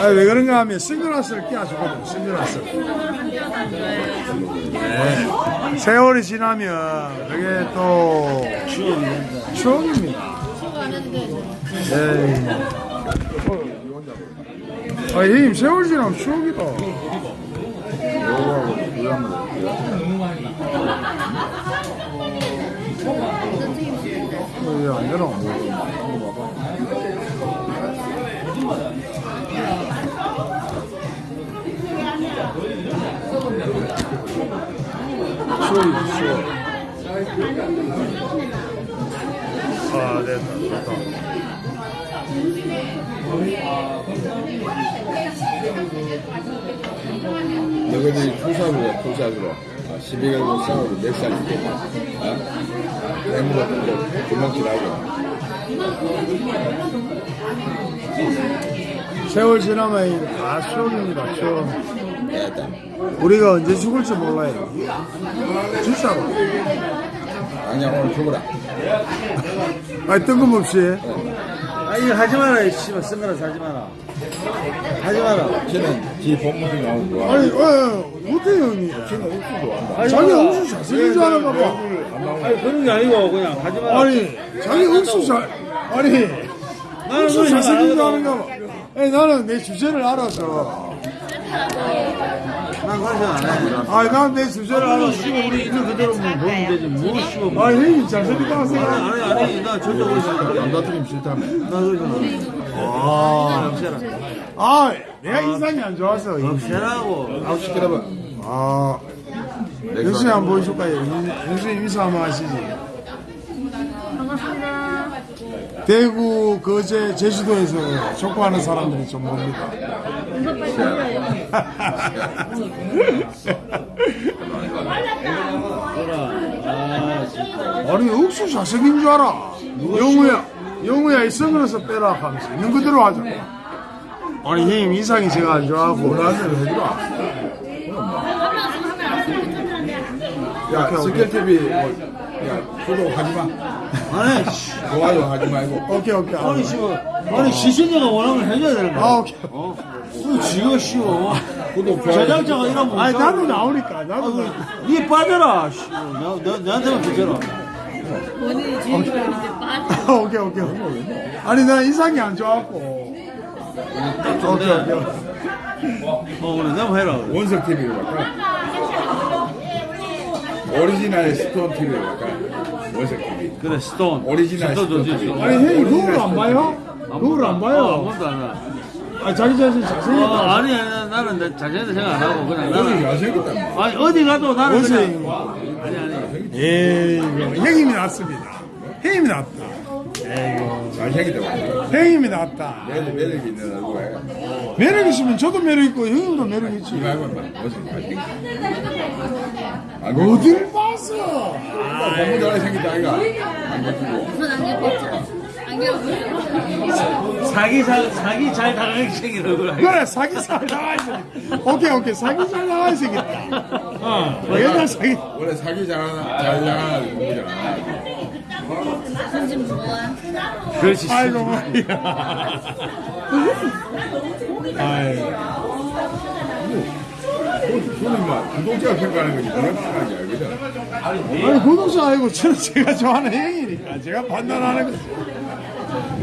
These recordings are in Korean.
아, 왜 그런가 하면 선글라스를 끼워주거든, 선글라스. 네. 세월이 지나면 그게 또 추억입니다. 네. 아, 형님, 세월 지나면 추억이다. 어, 왜안 되나? 아, 됐다, 좋다. 너희들이 투사부야 투사부로 아, 12개월 싸우고 몇 살인데 아? 대문 같은 거 도망치라고 세월 지나면 다 추억입니다, 추억. 우리가 언제 죽을지 몰라요. 진짜로. 당장 오늘 죽어라 아니, 뜬금없이. 아 이거 하지 마라 씨발 선글라스 하지 마라 하지 마라 쟤는 지 본무기 나오고 와 아니, 어, 못해요, 형님. 쟤는 옥수도 한다 하지 자기. 억수 잘생긴 줄 아는가 봐. 안 나오고 아니 그런 게 아니고 그냥 하지 마라 아니, 자기 억수 잘, 아니, 나는 그런 잘생긴 줄거 아는가 봐. 아니, 나는 내 주제를 알아서. 난 그런 생각 안해 아니, 난내 주제를 아 알아서. 씨발 우리 있는 그대로 뭐 보면 되지 뭐 씨발 뭐. 아니, 형님 잘생겼다고 생각. 아니 아니 아니 나 절대 그러지 않아 남자들이 싫다며 나 그러지 않아 아, 없애라 아, 내가 인상이 안 좋아서. 없애라고 아우 시끄러워 아, 영수이 한번 보여줄까요? 영수이 인사 한번 하시지. 대구, 거제, 제주도에서 족구하는 사람들이 좀 봅니다. 아 진짜 아니, 억수 잘생긴 줄 알아. 영우야, 영우야, 이 선글라스 빼라 하면서 있는 그대로 하자. 아니, 형님 인상이 제가 안 좋아하고. 대로 해주라 야 스켈TV 뭐, 야 구독하지 마 아니 씨 좋아요 하지 말고 오케이, 오케이. 아니 씨발 아니 시신이가 원하면 해줘야 되는 거야 아, 오케이. 어? 그 지가 쉬워 구독 좋아요 제작자가 이러면 아니, 나도 나오니까, 나도. 나. 니 빠져라 씨. 나, 나, 나한테만 비켜라 본인이 주인공인데 빠져. 아, 오케이, 오케이. 아니, 나 인상이 안 좋아하고. 오케이, 오케이. 어 그래 내가 해라. 원석 TV로 갈까? original stone TV로 갈까? 원석 TV 그래 stone original stone TV. stone. 아니, 형님, 거울 안 봐요? 거울 안 어, 봐요? 아무것도 안 해. 아, 자기 자신 어, 잘생겼다. 아니 아니 나는 내 자신한테 생각 안 하고 그냥 나는 잘생겼다 뭐. 아니 어디 가도 나는 그냥 아니 아니 에이, 형님이 낫습니다. 형님이 낫다. 잘생겼다 뭐. 형님이 낫다. 매력, 매력이 있는 얼굴에 매력 있으면 저도 매력 있고 형님도 매력 있지. 이거 막원 뭐? 어딜 봤어? 너무 잘생겼다 아이가 안 사기 잘 사기 잘 당하게 생긴 얼굴? 그래 사기 잘 나와 있어. 오케이 오케이 사기 잘 나와 있겠다. 어 옛날 사기. 원래 사기 잘하나 잘 누구잖아 손좀? 그렇지 아이고 말이야. 손은 막 구독자 평가하는 거지 그런 생각이 알거든 아니 구독자 아니고 저는 제가 좋아하는 형이니까. 제가 판단하는 거지.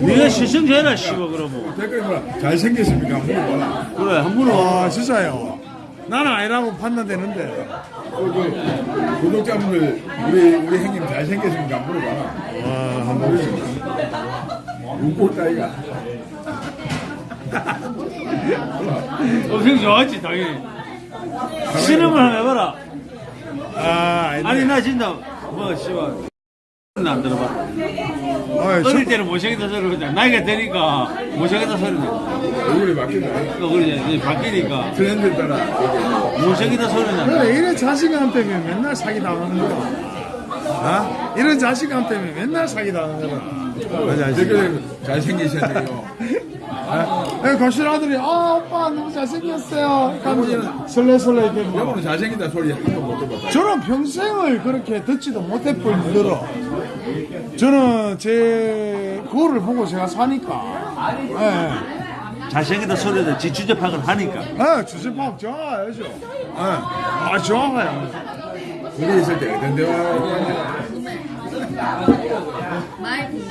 네가 시청자라 씨발 그러면. 댓글에 뭐라 잘생겼습니까? 물어봐라? 그래 한 번은. 아 진짜요. 나는 아니라고 판단되는데. 어, 그 구독자분들 우리 우리 형님 잘생겼습니까? 물어봐라? 아 한번 웃고 있다 이가 엄청 좋아하지 당연히 실험을 한번 해봐라. 아 아니, 아니 나 진짜 뭐 씨발. 안 들어봐. 아이, 저, 어릴 때는 못생겼다 소리 그랬다 나이가 되니까 못생겼다 소리 나 얼굴이 바뀌네. 또 그러지. 이제 바뀌니까. 트렌드에 따라 못생겼다 소리 나 그래 자신감 때문에 맨날 사기 당하는 거야. 아? 이런 자신감 때문에 맨날 사기 당하는 거야. 맞아, 댓글에 잘생기셨네요 네, 거실 아들이 아 오빠 너무 잘생겼어요. 하면 설레설레 이렇게 뭐. 여보는 잘생긴다 소리 한번못 들어봤다 저는 평생을 그렇게 듣지도 못할 뿐더러 저는 제 그거를 보고 제가 사니까. 예. 잘생겼다 소리도 지주접학을 하니까. 예, 주제파업 좋아해야죠. 예. 아, 좋아해요. 둘이 있을 때 마이크.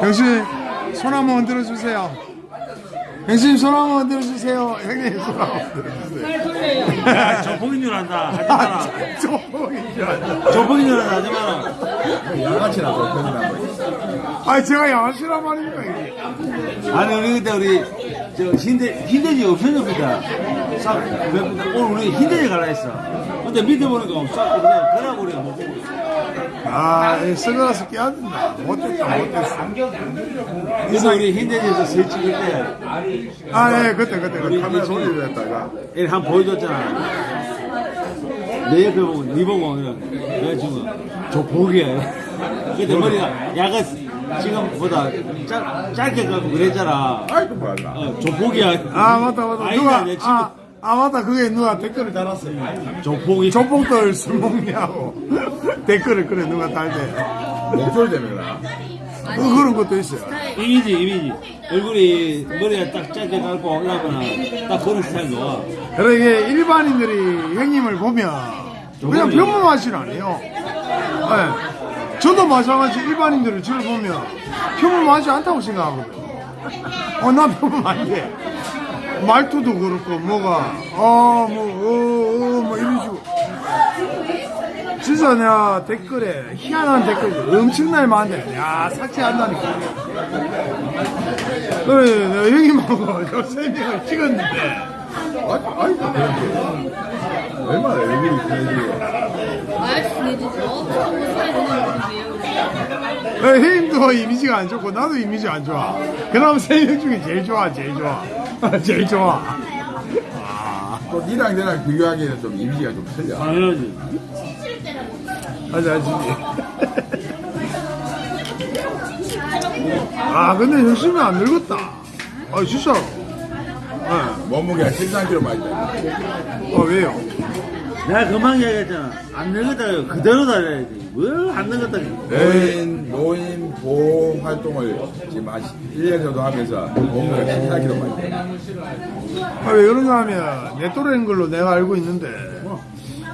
형님, 손 한번 들어 주세요. 형님, 손 한번 들어 주세요. 형님, 손 한번 들어주세요. 야, 조폭인 줄 안다. 하지 마라. 아, 조폭인 줄 알았다. 조폭인 줄 안다. 하지 마라. 양아치나 좀 편집한 거 아, 제가 양아치란 말입니까, 이게? 아니, 우리 그때 우리, 저, 흰대, 흰대지 없어졌습니다. 싹, 오늘 우리 흰대지 갈라 했어. 근데 밑에 보니까 싹, 그냥, 그러고 우리가 못 보고 있어. 아, 이 선글라스 껴야 된다. 못됐다, 못됐어. 그래서 우리 흰대지에서 세 찍을 때, 아, 예, 그때, 그때, 그때. 카메라 돌리랬다가. 이렇게 한 번 보여줬잖아. 내 옆에 보고, 니 보고, 그냥, 내가 지금, 조폭이야. 근데 머리가 약간 지금보다 짧, 짧게 가고 그랬잖아. 아이고 뭐야 어, 조폭이야. 아, 맞다, 맞다. 아니다, 누가, 내 친구. 아, 아, 맞다. 그게 누가 댓글을 달았어요. 조폭이. 조폭들 술 먹냐고. 댓글을 그래, 누가 달대. 목소리 때문에 그, 그런 것도 있어요. 이미지, 이미지. 얼굴이 머리가 딱 짧게 깔고 이러거나 딱 그런 스타일 좋아. 그래, 이게 일반인들이 형님을 보면 그냥 평범하진 않아요. 예. 저도 마찬가지 일반인들을 저를 보면 평범하지 않다고 생각하거든. 어, 나 평범한데. 말투도 그렇고, 뭐가, 어, 뭐, 어, 어, 뭐, 이런 식으로. 진짜 내가 댓글에 희한한 댓글 엄청나게 많은데, 야, 삭제한다니까. 그래, 내가 형님하고 저세 명을 찍었는데, 아이, 아이고 그런데 얼마나 얼굴이 편해지고 마이크 내주죠. 사이즈는 왜요? 어, 형님도 이미지가 안 좋고 나도 이미지 안 좋아. 그럼 세 명 중에 제일 좋아, 제일 좋아, 제일 좋아. 또 니랑 내랑 비교하기에는 좀 이미지가 좀 틀려 당연하지. 맞아, 맞지. 아, 근데 열심히 안 늙었다. 아, 진짜로. 예. 몸무게가 13kg 많이 돼 아, 왜요? 내가 금방 얘기했잖아. 안 늙었다 그대로 달려야지. 뭘안 늙었다. 노인, 노인 보호 활동을 지금 한 1년 정도 하면서 몸무게가 14kg 많이 돼 아, 왜 그런가 하면 내 또래인 걸로 내가 알고 있는데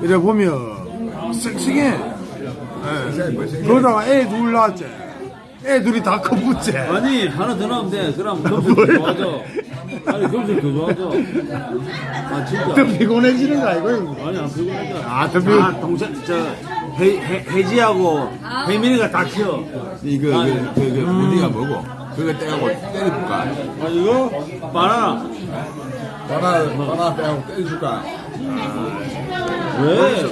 이래 보면 섹시해. 예. 그러다가 애 둘 낳았지. 애 둘이 다 커붙지. 아니 하나 더 나오면 돼. 그럼 금술 더 좋아져. 아니 금술 더 좋아져. 아 진짜. 더 피곤해지는 거 아니고? 아니 안 피곤하죠. 아, 더 피곤- 아, 동생 저 해, 해, 해 지하고 혜민이가 다 키워. 이거 아, 그, 그, 그 무늬가 뭐고 그거 떼갖고 때려줄까 아 이거 바나나. 바나 바나 빼갖고 때려줄까 왜?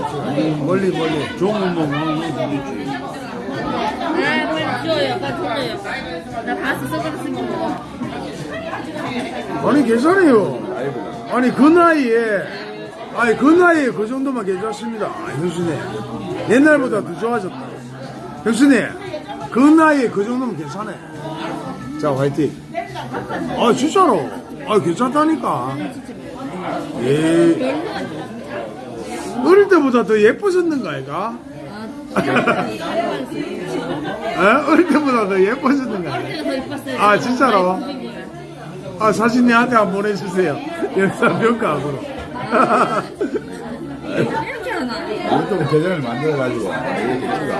멀리 멀리. 좋은 거 먹는 게 재밌지. 아, 빨리 줘요. 빨리 줘요. 나 봤어. 선글라스 거. 아니 괜찮아요. 아니 그 나이에 아니 그 나이에 그 정도만 괜찮습니다. 아, 형수님 옛날보다 더 좋아졌다. 형수님 그 나이에 그 정도면 괜찮아. 자 화이팅. 아 진짜로. 아 괜찮다니까. 예. 어릴 때보다 더 예뻐졌는가 아이가? 에? 어릴 때보다 더 예뻐졌는가? 아이가? 아, 진짜로? 거야. 아, 사진 내한테 한번 보내주세요. 영상 평가하고로. 이렇게 하나. 유튜브 계정을 만들어가지고 이렇게 찍어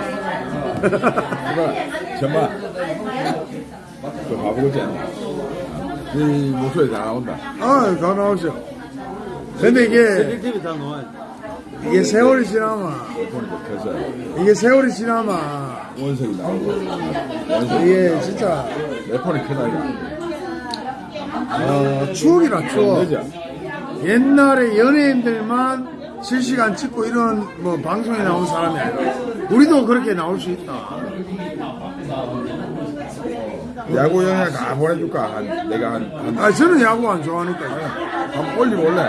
정말 저 바보지 않나 이 목소리 다 나온다 아, 다 나오죠. 근데 이게, 다. 이게 세월이 지나면, 이게 세월이 지나면, 원석이 나오고 이게 진짜, 내 폰이 크다 이거 어, 추억이라 추억. 옛날에 연예인들만 실시간 찍고 이런 뭐 방송에 나온 사람이 아니라, 우리도 그렇게 나올 수 있다. 야구 영상 다 보내줄까 한 내가 한 한 아, 저는 야구 안 좋아하니까. 한 올리볼래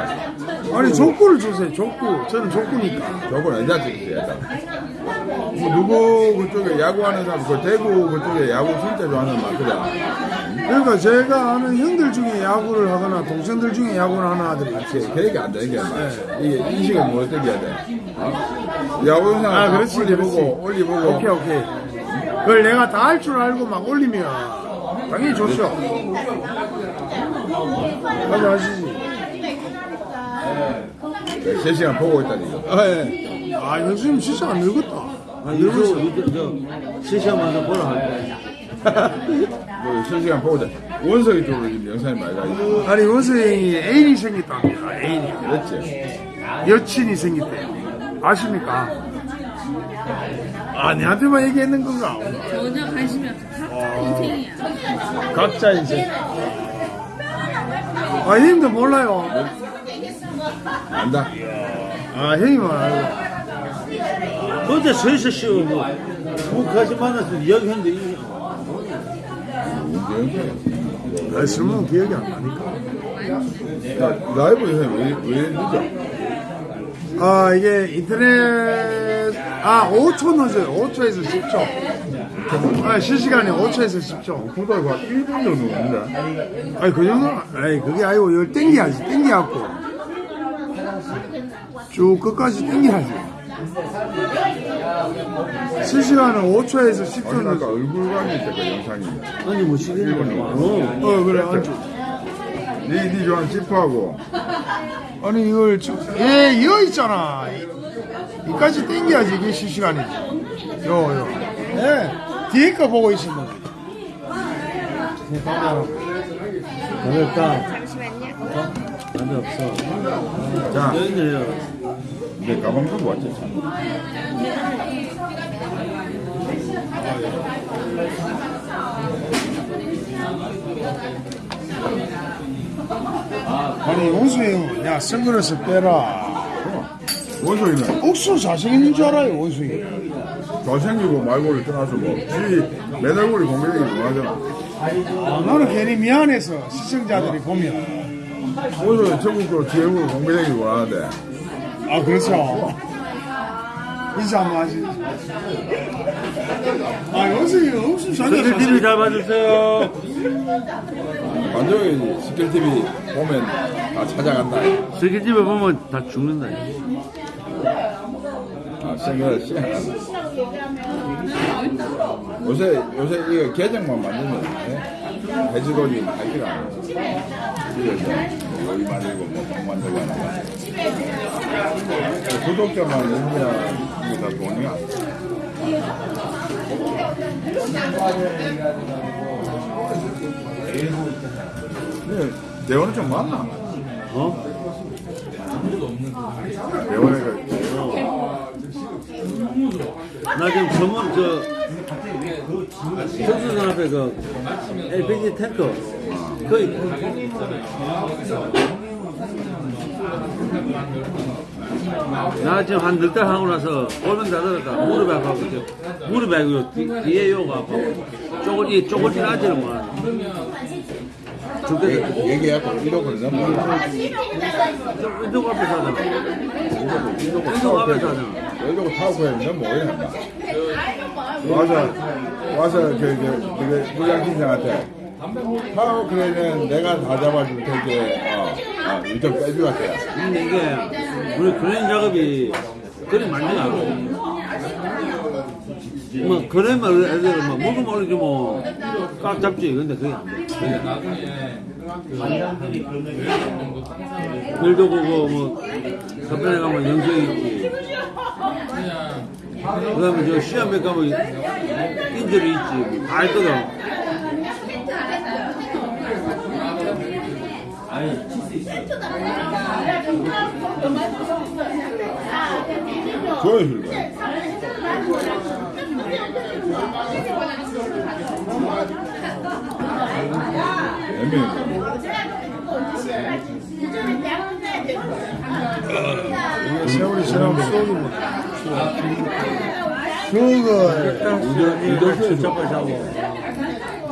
아니, 족구를 주세요, 족구. 저는 족구니까. 저건 언제 찍었어요 뭐 누구 그쪽에 야구하는 사람 그 대구 그쪽에 야구 진짜 좋아하는 말 그래 그러니까 제가 아는 형들 중에 야구를 하거나 동생들 중에 야구를 하는 아들이 있어요. 계획이 안 되는 게 말이야. 이게 인식을 못 해야 돼. 어? 야구 영상 아, 그렇지, 올리보고, 그렇지. 올리보고. 오케이, 오케이. 그걸 내가 다 할 줄 알고 막 올리면 당연히 좋죠. 맞아 하시지. 3시간 보고 있다니. 아, 예. 아, 형수님 진짜 안 늙었다. 아, 유튜브, 유튜브, 저, 실시간마다 보라 할 때. 뭐 3시간 보고 있다. 원석이 쪽으로 지금 영상이 많이 가 있어. 아니, 원수형이 애인이 생겼답니다. 애인이. 그렇지? 여친이 생겼대요. 아십니까? 아, 내한테만 얘기했는 건가? 전혀 관심이 없어. 각자 인생이야. 각자 인생. 아, 형님도 몰라요. 안다. 아, 형님은 알고. 근데 서있어 쉬워, 뭐. 북까지 만나서 이야기했는데, 아, 설명 기억이 안 나니까. 야, 라이브 영상이 왜, 왜 늦어? 아, 이게 인터넷, 아, 5초 늦어요. 5초에서 10초. 아, 실시간에 5초에서 10초. 보다 한 1분 정도 넘는다. 아니, 그 정도, 아니, 그게 아니고, 이걸 땡겨야지. 땡겨갖고. 쭉 끝까지 땡겨야지. 실시간은 5초에서 10초 아니, 아까. 얼굴감이 있다, 그 영상이. 아니, 뭐, 시키는 거. 어. 어, 그래, 안주. 니, 니 좋아하는 지퍼하고. 아니, 이걸, 쭉, 예, 이어 있잖아. 이- 이까지 땡겨야지, 이게 실시간이지. 요, 요. 예, 뒤에 거 보고 있으면. 어렵다. 잠시만요. 어? 남자 없어. 자, 여기는 내 가방 들고 왔지, 참. 아니, 원수 형, 야, 선글라스 빼라. 원석이는 옥수 잘생긴 줄 알아요, 원수이. 잘생기고 말고를 떠나서 뭐, 지, 맨 얼굴이 공개되기 원하잖아. 아, 나는 괜히 미안해서 시청자들이 보면. 원석이 전국적으로 지 얼굴 공개되기 원하는데. 아, 그렇죠. 인사 한번 하시죠. 아, 원수이 옥수 자기가 TV 잘 봐주세요. 완전히 스킬TV 보면 다 찾아간다. 스키집에 보면 다 죽는다. 아, 생각을 시작한다. 요새, 요새 이거 계정만 만들면, 예? 해지거리 할기가 안 해. 그래서 여기 만들고, 뭐, 방 만들고 하는 거. 구독자만 있으면 이게 다 돈이야. 근데 대원은 좀 많나? 어? 대원이가 나 지금 전문, 저, 선수단 앞에 그, LPG 탱커. 거의. 나 지금 한 넉 달 하고 나서 골면 다 들었다. 무릎이 아파고, 아니고 뒤- 뒤에 요가 아파고. 쪼글, 이 쪼글진 하지를 못하네. 얘기하고 1억을 넘어. 운동 앞에 사잖아. 운동 앞에 사잖아. 여기고 타고 했는데 뭐 이래 와서 와서 그, 그, 그 부장팀장한테 타고 그러면 내가 다 잡아줄 테니까 어, 어, 일좀 빼주라 해 근데 이게 우리 그런 작업이 그리 많지가 않고 뭐 그래만 애들 뭐 먹으면 어리지 뭐깍 잡지 근데 그게 안돼. 일도 보고 뭐 서편에 가면 영석이 있지. 그 다음에 저 시험에 가면 인절이 있지. 다 있거든 조여줄 거야 애매해 이게 세월이 지나면 수억이고. 그거, 이도 출석을 자고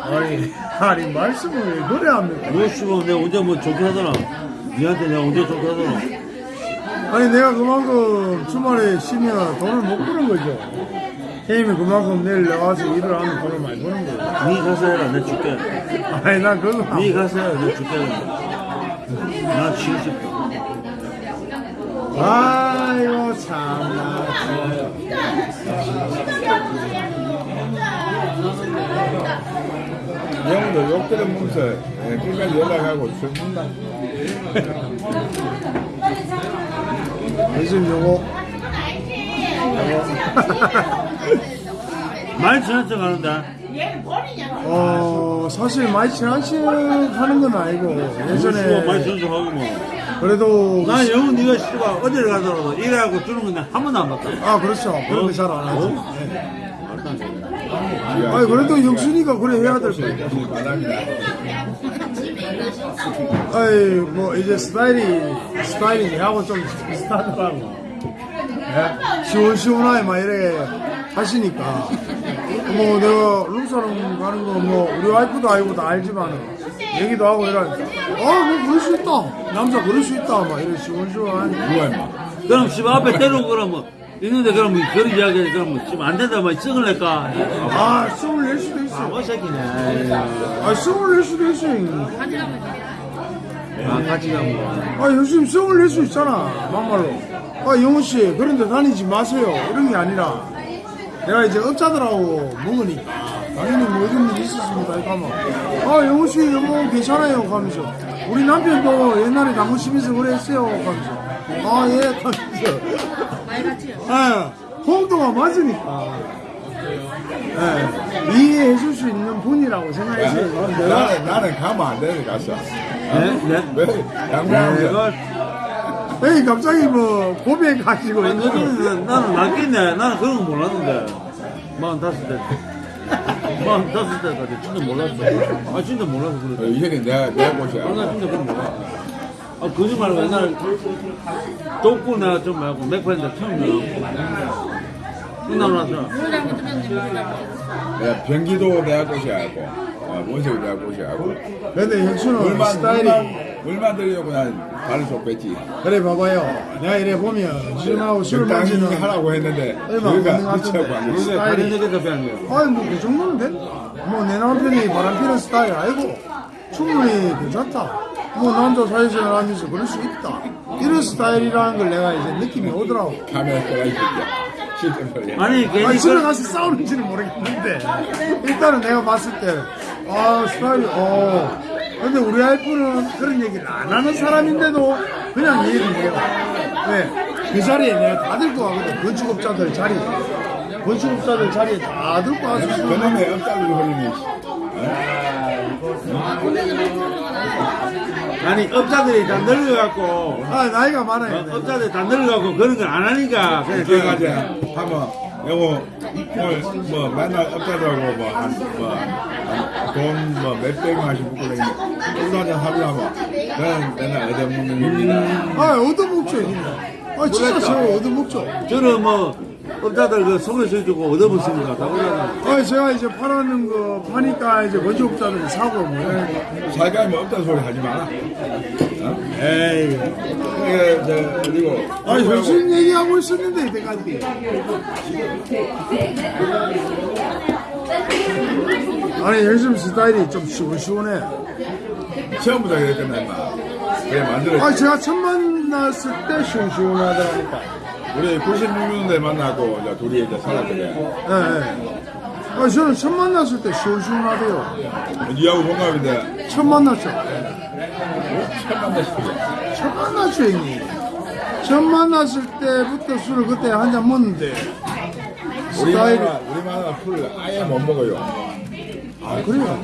아니, 아니, 말씀을 왜 그래 합니까? 뭐 씨발 내가 언제 뭐 좋게 하더라 니한테 내가 언제 좋게 하더라 아니, 내가 그만큼 주말에 쉬면 돈을 못 버는 거죠. 형님이 그만큼 내일 나와서 일을 하면 돈을 많이 버는 거예요. 니 가서 해라 내가 줄게 아니, 난 그거. 안니 가서 해라 내가 줄게 나 쉬고 싶다 아이고 참나 영도 욕 들으면서 예, 끝까지 연락하고 죽는다. 요즘 요거 많이 지났죠 가는데 어 사실 많이 친한 척 하는 건 아니고 많이 예전에 지났죠 하고 뭐 그래도 난 영은 네가 씨발 어디를 가더라도 일하고 주는 건한 번도 안 봤다 아 그렇죠 그런 거 잘 안 하죠 어? 네. 아니 그래도 형수니까 그래 해야 될 바랍니다. 아이 뭐 이제 스타일이 스타일이 내하고 좀 비슷하더라고 예? 시원시원하게 막 이래 하시니까. 뭐 내가 룸사롱 가는 거 뭐 우리 와이프도 알고 다 알지만은 얘기도 하고 이러니까 아뭐 그럴 수 있다. 남자 그럴 수 있다. 막 이래 시원시원하니 누가 임마? 그럼 집 앞에 때리고 그러면 있는데 그럼 뭐 그런 이야기 그러면 지금 안 된다 뭐 썩을 낼까? 아 숨을 낼 수도 있어. 바보 새끼네. 아 숨을 낼 수도 있어. 아 같이 가면 아 요즘 성을 낼 수 있잖아 막말로. 아 영호씨 그런 데 다니지 마세요. 이런 게 아니라 내가 이제 업자들하고 먹으니까 당연히 모든 일이 있었습니다 이거 하면 아 영호씨 뭐 괜찮아요 하면서 우리 남편도 옛날에 당구 심해서 그랬어요 하면서 아예 하면서 많이. 예, 홍도가 맞으니까 예, 이해해 줄 수 있는 분이라고 생각했어요 나는 나는 가면 안 되는 갔어. 네? 네? 왜 양보하면서 내가 에이 갑자기 뭐 고백하시고 아니, 너는 나는 낫겠네. 나는 그런 거 몰랐는데. 마흔 다섯 때 마흔 다섯 때까지 진짜 몰랐어. 아 진짜 몰라서 어, 그래 이 형이 내가 내가 보셔. 아, 나 진짜 그런 거 몰라 아 거짓말 옛날 독고 내가 좀 말고 맥파인데 처음 들어 내가 변기도 내가 꼬셔하고 어, 원석이 내가 꼬셔하고 근데 형수는 물만 스타일이 물만 물만 들려고 난 발을 쏙 뺐지. 그래 봐봐요 내가 이래 보면 지금하고 술을 적당히 마시는 하라고 했는데 것 미쳐고 같은데. 안. 근데 다른 얘기도 거야 아니 뭐그 정도는 돼? 뭐내 남편이 바람피는 스타일 아니고 충분히 괜찮다 뭐 남자 사회생활 하면서 그럴 수 있다 이런 스타일이라는 걸 내가 이제 느낌이 오더라고 카메라 꺼야 이새끼야. 실제. 아니 괜히 아니 집에 그, 가서 싸우는지는 모르겠는데 일단은 내가 봤을 때아 스타일이 어. 근데 우리 와이프는 그런 얘기를 안 하는 사람인데도 그냥 이해를 해요. 왜? 그 자리에 내가 다 들고 가거든. 건축업자들 자리에 건축업자들 자리에 다 들고 와서 그놈의 엎달리 흐름이 아니 업자들이 다 늙어갖고 아 나이가 많아요. 어, 업자들이 다 늙어갖고 그런 걸 안 하니까 그냥 그래가지고 제가 하면 요거 오늘 뭐 맨날 업자들하고 뭐한뭐돈뭐 몇백만 원씩 묶고 다니는데 소주 한잔 하려 하면 나는 맨날 얻어먹는 겁니다. 아 얻어먹죠 형님 아 진짜 저 얻어먹죠. 저는 뭐 업자들 그 소개서 해주고 얻어먹습니다. 다 그러잖아. 아 제가 이제 팔아는 거 파니까 이제 건축업자들이 사고 뭐 이러니까 살가면 없다는 소리 하지 마라. 에이. 이게 저 그리고 아 현실 얘기하고 있었는데 이때까지? 아니 요즘 스타일이 좀 시원시원해. 처음부터 그랬잖아 임마. 그래 만들어. 아 제가 처음 만났을 때 시원시원하더라니까 우리 96년도에 만나고 이제 둘이 이제 살았거든. 예, 예. 아 저는 처음 만났을 때 시원시원하대요 니하고 동갑인데 처음 만났죠 처음 만났을 때. 처음 만났죠 형님 처음 만났을 때부터 술을 그때 한 잔 먹는데 우리 스타일이 마누라 우리 마누라 술을 아예 못 먹어요. 아 그래요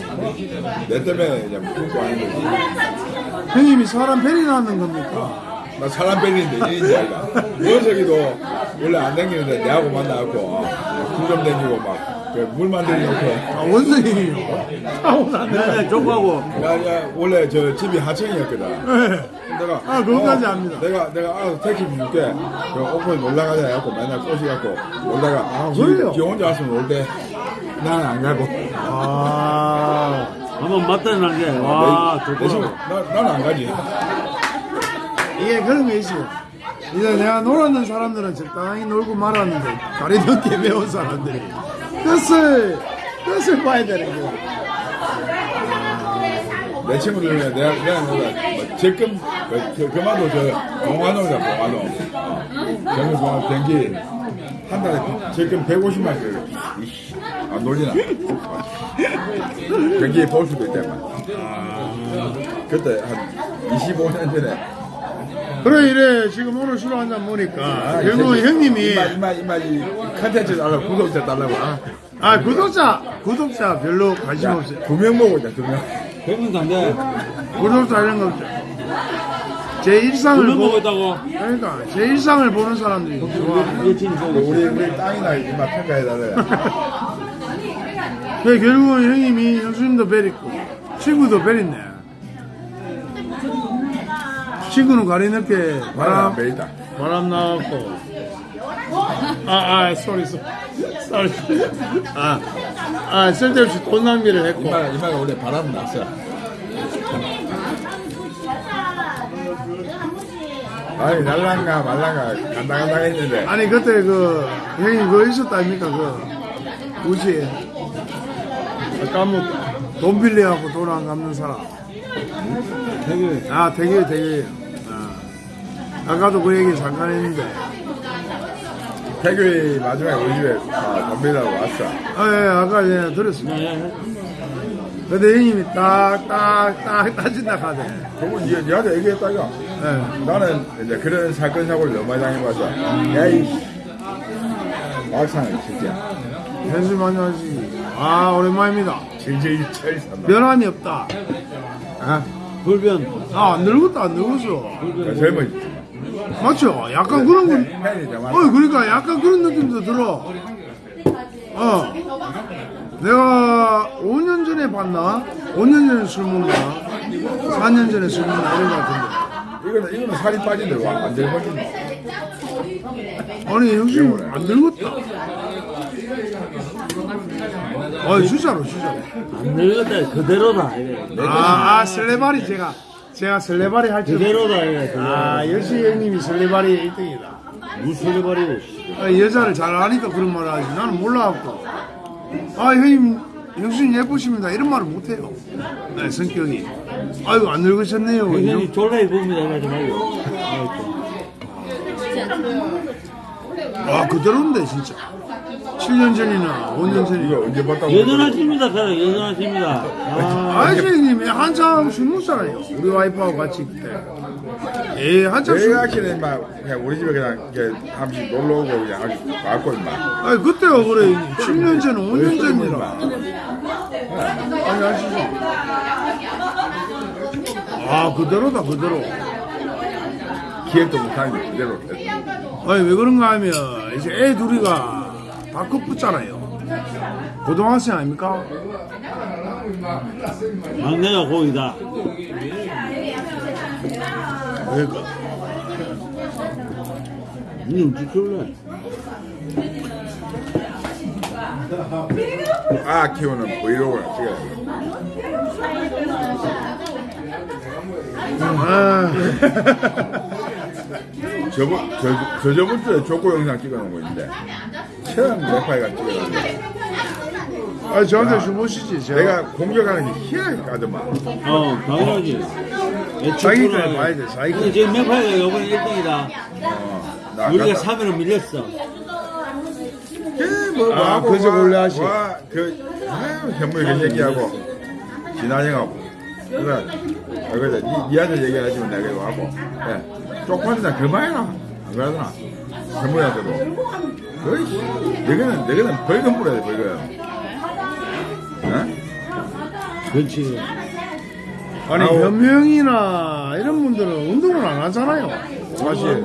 내 때문에 이제 굶고 하는 거지. 형님이 사람 베리라는 겁니까 나 사람 뺏기는데 이인지 아이가. 원석이도 원래 안 댕기는데 내하고 만나갖고 술좀 댕기고 막그 물만 들이놓고 아 원성이요 타고났네 내가 족하고 야야 원래 저 집이 하청이었거든. 네. 내가 아, 그것까지 압니다. 내가 내가 알아서 택시 줄게. 그 오픈 놀러 가자 해갖고 맨날 꼬시갖고 놀다가 아, 지, 그래요? 지 혼자 왔으면 올때 나는 안 가고. 아 한번 맞다는 게와 내 친구, 좋더라고 나, 나는 안 가지. 이게 그런 거 있어요 이제 내가 놀았는 사람들은 적당히 놀고 말았는데 다리 늦게 배운 사람들이 뜻을 뜻을 봐야 되는 거내 친구들 중에 내가 내가 뭐다 적금 그만도 저 공화노 어, 정부 공화 경기 한 달에 적금 150만 원 이씨 안 놀리나? 경기에 볼 수도 있다만. 그때 한 25년 전에. 그래 이래 지금 오늘 술 한잔 먹으니까 아, 결국 이 형님이 이마, 이마, 이마, 이 컨텐츠 달라고, 구독자 달라고. 아, 아 구독자 구독자 별로 관심 야, 없어요 두명 먹었자, 두 명. 백문도 안 돼. 구독자 이런 거 없죠 제 일상을 두명 보 먹었다고. 그러니까 제 일상을 보는 사람들이 좋아 우리, 우리 땅이나 이마 평가해달래. 그 결국은 형님이 형수님도 베리고 친구도 베렸네 친구는 가리 늦게 바람 베이다. 바람 나왔고. 아아 쏘리 쏘리 아아 쓸데없이 돈 낭비를 했고. 이마, 이마가 원래 바람 났어. 아니, 날랑가 말랑가 간당간당 했는데. 아니 그때 그 형님 그거 있었다 아닙니까 그? 우시 까먹 돈 빌려갖고 돈 안 갚는 사람. 되게 아 되게 되게 아. 아까도 그 얘기 잠깐 했는데 태교이 마지막에 우리 집에 아, 덤비라고 왔어. 아, 예, 아까 예, 들었습니다. 네. 근데 형님이 딱, 딱, 딱 따진다 하대. 그건 니, 니한테 얘기했다가 예. 나는 이제 그런 사건 사고를 너무 많이 당해봐서 야이 막상을 진짜 현수 많이 하시. 아, 오랜만입니다. 질질 철 산다. 변함이 없다. 아, 불변. 아, 안 늙었다, 안 늙었어. 그 젊은 맞죠? 약간 그런 좀 어, 그러니까 약간 그런 느낌도 들어. 어. 내가 5년 전에 봤나? 5년 전에 술 먹나? 4년 전에 술 먹나? 이런 것 같은데. 이거는 이거는 살이 빠진데 와안 젊어진 거. 아니, 형님 안 늙었다. 아, 진짜로, 진짜로. 안 늙었다. 그대로다. 이래. 아, 아 설레발이 제가 제가 설레발이 할 줄. 그대로다. 이래. 아 역시 형님이 설레발이 1등이다. 무슨 버리고. 아, 여자를 잘 아니까 그런 말을 하지. 나는 몰라갖고. 아 형님 형수님 예쁘십니다. 이런 말을 못해요. 네, 성격이. 아이고 안 늙으셨네요. 굉장히 졸라 입습니다. 이러지 말고. 아 그대로인데 진짜. 7년 전이나 5년 이거 전이나. 언제 봤다고? 여전하십니다. 그래. 여전하십니다. 아. 아저씨 형님이 한참 술 먹잖아요. 우리 와이프하고 같이 그때. 예 한참 술. 내가 아끼는 막 그냥 우리 집에 그냥 이렇게 한 번씩 놀러 오고 그냥 아주 갖고 임마. 아니 그때가 그래 7년 전 5년 전이라 아니 아시죠 아 그대로다 그대로 기억도 못하는 게 그대로. 아니 왜 그런가 하면 이제 애 둘이가 다 컸붙잖아요 고등학생 아닙니까? 막내가 고이다. 그러니까 니 찍을래? 아 키우는 브이로그를 찍어야 아, 저번 저, 저 저번 주에 조코 영상 찍어놓은 거 있는데 처음 래파이가 찍어놨는데 아니 저한테 주무시지 제가 내가 공격하는 게 희한하게 까더만 어, 당연하지. 자기 때 봐야 돼, 자기 때. 근데 지금 맥파이가 이번에 1등이다. 어, 나 우리가 아까 3위로 밀렸어. 그, 뭐, 아, 하고 그저 와, 원래 하시. 와, 그, 아유, 현무이 그 얘기하고, 진한형하고. 그래, 아, 그래, 니, 니한테 얘기하지만 내가 이거 하고. 예, 쪽팔리다, 그만해라. 안 그러더나. 현무이한테도. 거의, 너희는, 너희는 벌금 뿌려야 돼, 벌금. 예? 그렇지. 아니 아우. 변명이나 이런 분들은 운동을 안 하잖아요 사실.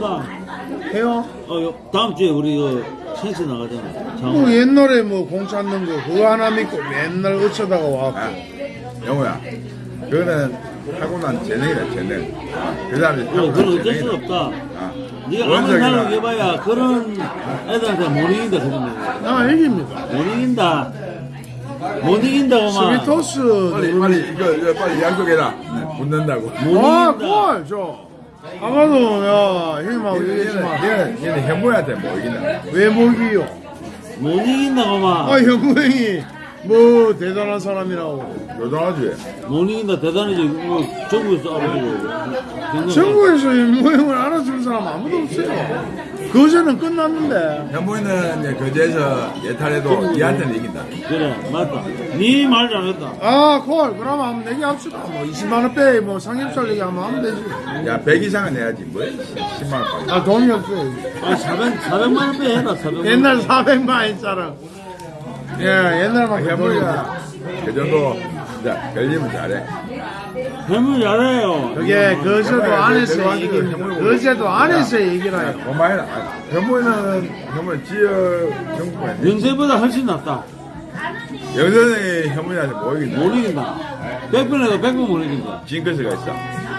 해요? 어, 요- 다음 주에 우리 그 센스 나가잖아. 뭐 장. 옛날에 뭐 공 찾는 거 그거 하나 믿고 맨날 어쩌다가 와갖고 아, 영호야. 그거는 하고 난 재능이다, 재능. 그 다음에 어, 그건 어쩔 수 없다. 아, 네가 아무리 원석이나. 사람 해봐야 그런 애들한테 못 이긴다 거. 나 이깁니다 못 이긴다. 못 이긴다고만. 스위토스 빨리, 빨리, 이거, 이거 빨리 약속해라. 네, 붙는다고. 못 아, 이긴다. 꼴, 저. 아까도, 야, 형님하고 얘는, 얘기했지만, 얘는, 얘는 현무한테 뭐 이기나. 외모기요. 못 이긴다고만. 아, 형구 형이, 뭐, 대단한 사람이라고. 못 이긴다 대단하지. 뭐 전국에서 알아주고. 전국에서 형구 형을 알아주는 사람 아무도 없어요. 거제는 끝났는데. 현무이는 이제 거제에서 예탈해도 이한테는 이긴다. 그래, 맞다. 니말 잘했다. 아, 콜. 그러면 한번 내기합시다. 뭐, 20만 원 빼, 뭐, 삼겹살 얘기하면 하면 되지. 야, 100 이상은 내야지. 뭐, 10만 원. 아, 돈이 없어요. 아, 400, 400만 원빼 해라, 400만 원. 옛날 400만 했잖아. 예, 옛날만 그 현무이가 그 정도, 자, 걸리면 잘해. 해물 잘해요. 그게 거제도 그래, 안에서. 내가 거제도 안에서 얘기라요. 고마해라. 현무이는, 현무이 지역 정부가 연세보다 훨씬 낫다. 이긴다. 못 이긴다. 100번 해도 100번 못 이긴다. 징크스가 있어.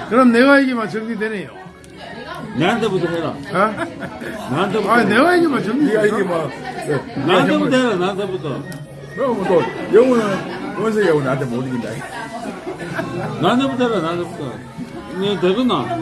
그럼 내가 이기면 정리되네요. 나한테부터 해라. 어? 나한테부터. 아, 내가 이기면 네가 이게 정리되죠. 뭐, 그, 나한테부터 해라, 나한테부터. 그럼 또, 영우는, 원석이 하고 나한테 못 이긴다. 나한테부터 해라, 나한테부터. 너 되겠나?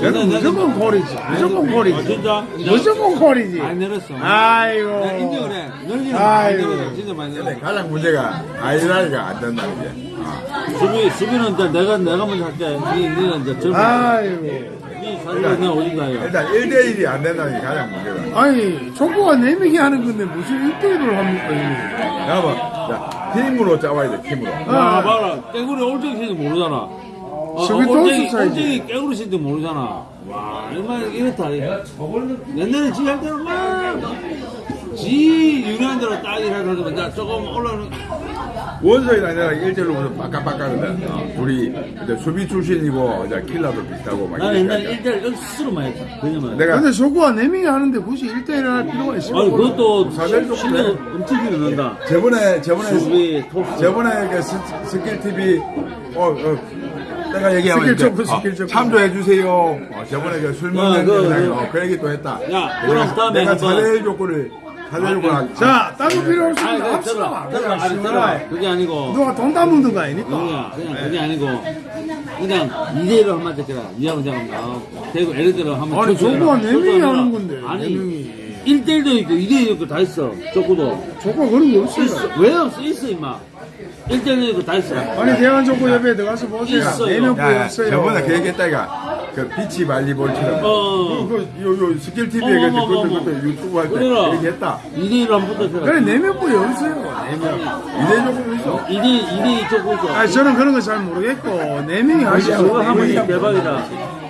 저는 무조건 콜이지. 무조건 아, 콜이지. 진짜? 무조건 콜이지. 많이 늘었어. 아이고. 나 인정을 해. 많이 아이고. 진짜 많이 늘었어. 가장 문제가 아이라이가 안 된다는 게. 아. 수비, 수비는 이제 내가, 내가 먼저 할게. 니, 니는 이제 젊은. 아이고. 니 오진다, 이거. 일단 1대1이 안 된다는 게 가장 문제다. 아니, 족구가 4명이 하는 건데 무슨 1대1을 합니까, 이게? 여러분, 자, 팀으로 짜와야 돼, 팀으로. 야, 아. 봐라. 깨구리 올정신도 모르잖아. 어, 저기 또 올정이, 없었어야지. 올정이 깨구리신도 모르잖아. 와, 얼마나 이렇다. 옛날에 지할 때는 막, 지 유리한 대로 딱 이래가지고, 나 조금 올라오는, 원석이랑 내가 1대1로 무슨 빡까빡까거든. 어, 둘이 이제 수비 출신이고, 이제 킬러도 비슷하고 막. 나는 옛날에 이러니까. 1대1 스스로만 했다. 그냥 내가 근데 족구가 4명이 하는데 굳이 1대1을 할 필요가 있어요? 아니, 그것도 사대일 실력 엄청 길어난다. 저번에, 저번에, 수비, 토스. 저번에 그 스, 스킬 TV, 어, 어, 내가 얘기하면 스킬 이제, 점프, 스킬 어, 점프. 참조해주세요. 어, 저번에 그 술 먹는 야, 그, 그. 어, 그 얘기 또 했다. 야, 그럼 다음에 내가 한번- 사대일 조건을. 자, 따로 필요 아니, 없습니다. 합시다. 그냥 들어라. 그게 아니고. 누가 돈 따먹는 거 아니니까. 그냥 그게 아니고, 그냥 2대1로 한번 잡게라. 이하고 잡으면 대고 예를 들어 한번. 아니, 쳤어요. 족구가 네 명이 쳤어요. 하는 건데, 아니, 네. 1대1도 있고 2대1도 있고 다 있어. 족구도. 족구가 그런 게 없어요. 있어. 왜 없어? 있어, 임마. 1대1도 있고 다 있어. 아니, 대한족구협회에 들어가서 보세요. 있어요. 4명 야, 야, 없어요. 저번에 그 얘기 했다, 이가. 그 비치 발리볼처럼. 어. 그, 요, 요, 스킬 TV 어머. 어머, 그것도, 어머. 그것도 유튜브 할 때 그래라. 얘기했다. 2대1로 한번 붙어서. 그래, 4명 뿐이 없어요. 4명. 이대 조건 있어. 2대1, 2대2 족구 있어. 아니, 저는 그런 거 잘 모르겠고, 4명이 그거 하시죠. 하면 대박이다.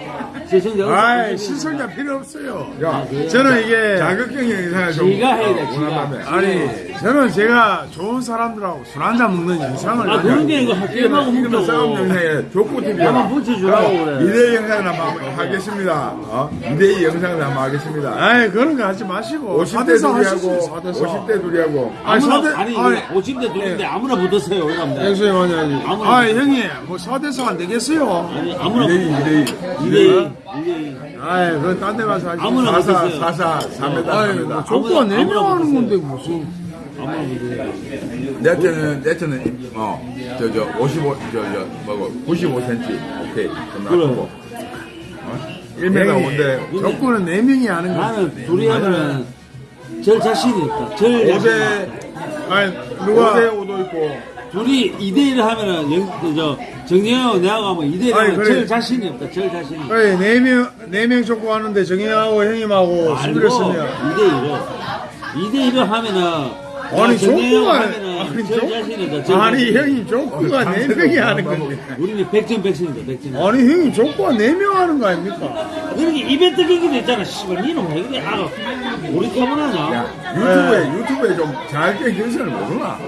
아이, 시청자 필요 없어요. 야, 저는 이게. 자극적인 영상을 좀. 지가 해야 돼, 어, 지가. 원한다며. 아니, 저는 제가 좋은 사람들하고 술 한잔 먹는 영상을. 아, 그런 게 이거 게임하고 이거는 싸움. 영상에 족구 TV. 한번 붙여주라고 그래. 2대 영상을 한번 하겠습니다. 어? 2대2 영상을 한번 하겠습니다. 아이, 그런 거 하지 마시고. 50대 4대4 하시죠, 둘이하고, 4대4. 50대 둘이하고. 아니, 아무나, 사대- 아니, 아니. 50대 둘인데 아무나 붙었어요. 엑소에 만나야지. 아무나- 아, 형님, 뭐 4대4 안 되겠어요? 아니, 아무나 2대2, 2대2. 2대2. 2대2. 아이, 그건 딴 데 가서 하지. 아무나 4사, 붙었어요. 4사, 3m, 아이, 3m. 뭐 족구가 아무나- 4명 아무나 하는 붙었어요. 건데, 무슨. 아무나 붙었어요. 내 때는, 내 때는, 어, 저, 저, 55, 저, 저, 뭐고, 95cm. 오케이. 좀 그래. 낮추고. 어? 1m 형님, 5인데, 족구는 4명이 하는 거. 나는 둘이 하면은 절 자신이 없다. 절 자신이 5대, 아니, 누가? 누가. 5대 5도 있고, 둘이 2대1을 하면은 영, 저, 정영하고 내하고 하면 2대1 아니, 하면 그래. 절 자신이 없다. 절 자신이. 그래, 4명, 4명 족구 하는데 정형하고 형님하고 수비를 쓰면. 2대1을. 2대1을 하면은 아니, 정영하고. 하면은 아니, 절 족- 자신이 없다. 절 아니, 자신이. 형님, 족구가 4명이 하는 건데. 우리는 백전 백승이다. 백전. 아니, 형님, 족구가 4명 하는 거 아닙니까? 그러게 이벤트 경기도 있잖아. 씨발 니는 왜 그래? 아가 우리? 야, 유튜브에, 유튜브에 좀 잘게 경선을 모르나?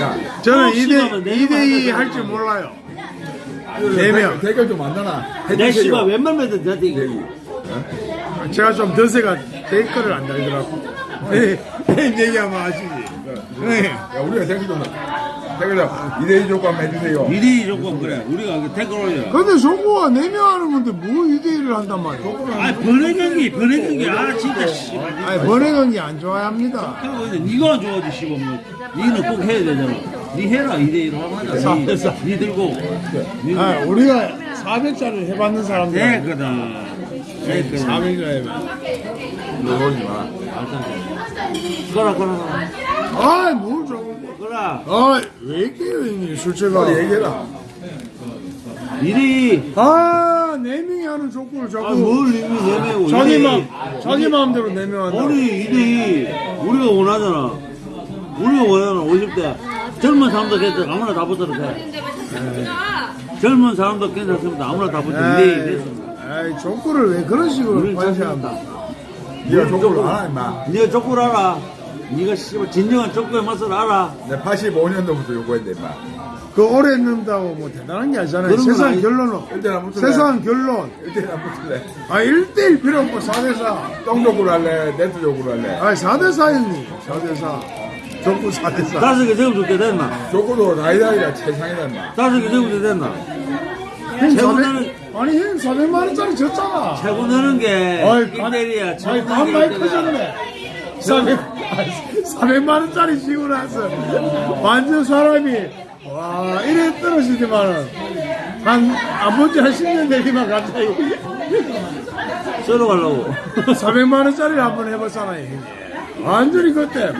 야, 저는 어, 2대, 씨발은 네 2대2 명만 할줄 몰라요. 대- 4명. 대결 좀 만나나? 내 씨발 웬만하면 이거. 대기. 제가 좀 드세가 댓글을 안 달더라고. 네, 네, 얘기하면 아시지. 네. 야, 우리가 대결 좀, 좀, 2대2 조건 해주세요. 2대2 조건 그래. 우리가 댓글 올려. 근데 저거가 4명 하는 건데 뭐 2대1을 한단 말이야. 아 번외 경기, 번외 경기. 아 진짜 씨발. 아니, 번외경기 안 좋아합니다. 하고 있는데 니가 좋아하지 씨발 뭐. 니는 꼭 해야 되잖아. 니 해라 2대1로 하면 하자. 니, 니 들고. 니 아, 우리가 400자를 해봤는 사람들. 됐거든. 됐거든. 400자에. 너 오지 마. 그라 그라 아, 뭘 저거. 그라. 아, 왜 이렇게요, 형님, 술제가. 빨리 얘기해라. 2대2. 아, 4명이 하는 하는 족구를 자꾸 아 뭘 이미 내매고 자기 이대 맘 이. 자기 마음대로 내면한다. 우리 이대 우리가 원하잖아 우리가 원하는 50대 젊은 사람도 괜찮아 아무나 다 붙어도 돼 가? 젊은 사람도 괜찮습니다 아무나 다 붙어 2대2 됐습니다 에이 족구를 왜 그런 식으로 관시한다. 네가 족구를 알아 임마 네가 족구를 알아 네가 씨발 진정한 족구의 맛을 알아 내 85년도부터 요구했는데 임마 그 오래 는다고 뭐 대단한 게 아니잖아요. 그런 건 세상 아니- 결론은 일단 안 붙을래? 세상 결론. 일대일 안 붙을래 아 1대1 필요 없고 4대4. 똥 족구를 할래 네트 족구를 할래 아 4대4 형님 4대4. 족구 4대4. 다섯 개 적으면 좋게 됐나 족구도 나이다이가 최상이다 임마 다섯 개 적으면 됐나 형 최고 400, 나는- 아니 형 400만원짜리 졌잖아. 최고 느는 게 어이, 간- 1대1이야 아니 간 많이 커졌네. 400, 400만 원짜리 지고 나서 완전 사람이 와 이래 떨어지지만은 한안 본지 한 10년 되기만 갑자기 썰어 가려고. 400만 원짜리를 한번 해봤잖아요. 완전히 그때.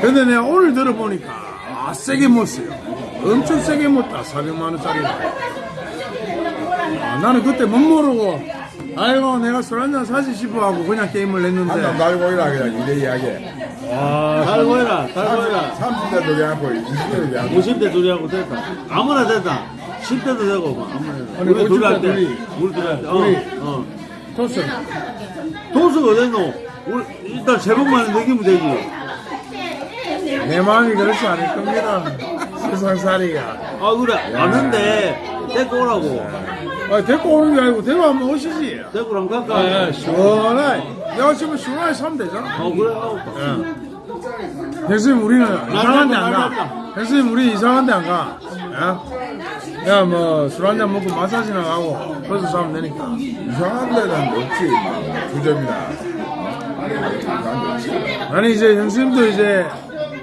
근데 내가 오늘 들어보니까 아 세게 못 써요. 엄청 세게 못다 400만 원짜리 아, 나는 그때 못 모르고 아이고 내가 술 한잔 사지 싶어 하고 그냥 게임을 한남 했는데. 달고 이라 그냥 2대2 하게 달고 해라 달고 해라. 30대 두개 하고 20대 두개 하고. 50대 둘이 하고 됐다. 아무나 됐다. 10대도 되고 뭐 아무나 됐다. 아니, 우리 둘이 50대 할때. 둘이. 우리 둘이 할때. 둘이. 어, 어. 토스. 도수가 어딨노? 우리 일단 제목만 넘기면 되지. 내 마음이 그렇지 않을 겁니다 세상살이가 아 그래? 아는데 데리고 오라고. 아, 데리고 오는 게 아니고 데리고 한번 오시지. 데리고 랑 갈까? 아, 시원하게 내가 지금 시원하게 사면 되잖아. 어 그래? 어. 형수님 우리는 이상한 데안 날렸다. 가. 형수님 우리 이상한 데 안 가. 야, 뭐 술 한잔 먹고 마사지나 가고 거기서 사면 되니까. 이상한 데는 없지. 임마 두 점이나. 아니 이제 형수님도 이제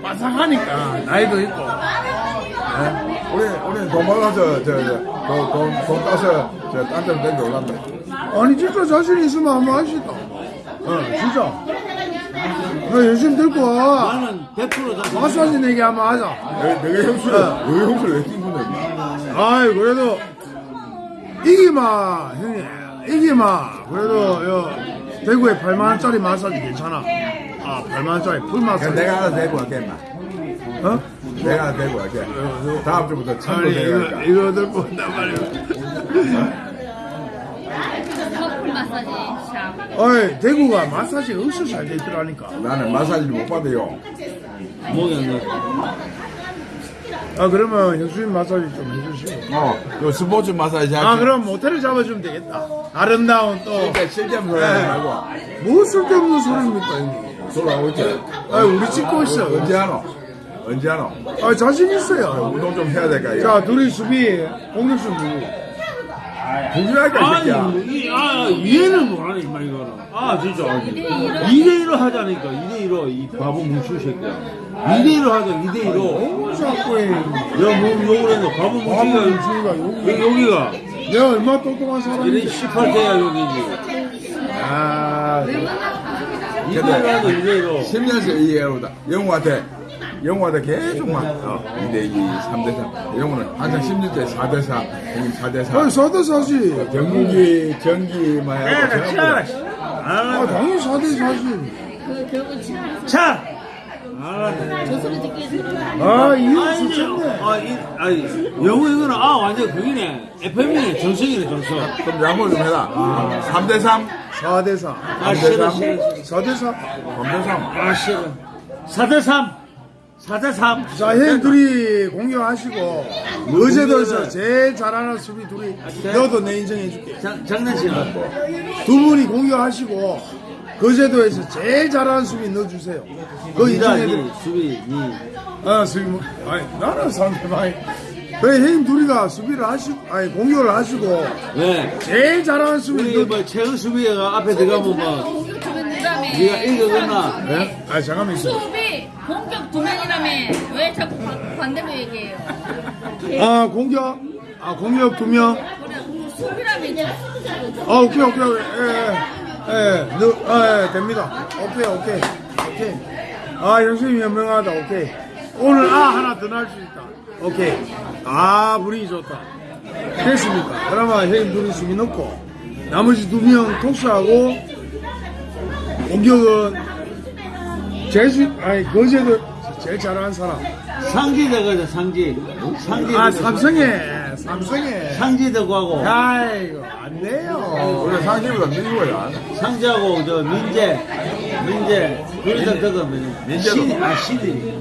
바삭하니까 나이도 있고. 우리 우리 돈 벌어서 저돈돈 돈 따서 저딴 데로 땡겨 올란다 아니 진짜 자신 있으면 한번 하시다. 어, 진짜. 어, 형수님 들고 와. 나는 100% 자신 마사지 내기 한번 하자. 내- 내가 형수를 왜 형수를 왜 임마 아이 그래도 이기마 형님 이기마 그래도 요 대구에 8만 원짜리 마사지 괜찮아 아 8만 원짜리 풀 그냥 마사지 내가 하나 대고 할게 임마 어? 내가 대고 할게 다음 주부터 참고 아니 이거 대고 이거 들고 온단 말이야. 어이 대구가 마사지 엄청 잘돼 있더라니까. 나는 마사지를 못 받아요. 나. 아 그러면 형수님 마사지 좀 해주시고 어요 스포츠 마사지 할게 아 그럼 모텔을 잡아주면 되겠다. 아름다운 그러니까 쓸데없는 소리 하지 말고. 또뭐 쓸데없는 소리입니까 형님? 소리 하고 있지. 아 우리 찍고 있어. 언제 하노 언제 하노 아 자신 있어요 운동 좀 해야 될까 이거 자 둘이 수비 공격수 누구 공주할까 이 새끼야 아니, 이, 아, 이해는 못하네, 임마, 이거는. 아, 진짜. 2대1로 하자니까, 2대1로, 이 바보 뭉치 새끼야. 2대1로 하자, 2대1로. 자꾸 해 야, 뭐 욕을 했노? 바보 아, 뭉치가, 뭉치가 여기. 여기, 여기가. 내가 얼마나 똑똑한 사람인데. 이래 18대야, 여기지. 아, 2대1로 하자, 2대1로. 10년째 이해로다 영우한테 영우한테 계속 막 어, 2대2 3대3 영우는 항상 10년째 4대4 형님 4대4 아니, 사대 사지. 경기 전기 막 하고 전부 다. 아, 당연히 사대 사지. 그 결국 친하면서 차! 알았네. 저 소리 듣기 들어. 아, 이거 아, 좋겠네. 아, 이, 아니, 영어 이거는, 아, 완전 그기네. FM이네, 정성이네, 정성. 그럼 양보 좀 해라 3대3 사대 사. 아, 싫어, 싫어. 사대 사. 3대3 아, 싫어. 4대3. 4대3. 자, 형 둘이 공격하시고, 어제도에서 제일 잘하는 수비 둘이, 너도 내 인정해줄게. 장, 장난치나. 두 분이 공격하시고, 거제도에서 제일 잘하는 수비 넣어주세요. 인정해드릴게. 니, 수비, 니. 아, 수비, 뭐, 아니, 나는 상대방이. 그래, 형 둘이가 수비를 하시고, 아니, 공격을 하시고, 왜? 제일 잘하는 수비 우리 넣어 뭐 최은 수비가 앞에 들어가면 뭐 명이라며. 네가 이겨겠나? 네? 아, 잠깐만 있어. 수비 공격 두 명이라며. 왜 자꾸 반- 반대로 얘기해요? 아, 공격? 아, 공격 두 명? 아, 오케이, 오케이, 오케이. 예, 예. 예, 너, 아, 예, 됩니다. 오케이, 오케이. 오케이. 아, 형수님 현명하다. 오케이. 오늘 아 하나 더 날 수 있다. 오케이. 아, 분위기 좋다. 됐습니까? 그러면 형님 둘이 숨이 넣고 나머지 두명 톡수하고 공격은 제수 아니 거제도 제일 잘하는 사람 상지대 거죠, 상지. 상지. 아 삼성에 삼성에 상지대 구하고, 아이고 안 돼요 우리 상식보다 민거야. 상지하고, 저, 민재, 민재, 둘이서 들어가면, 민재도. 시, 아, 시들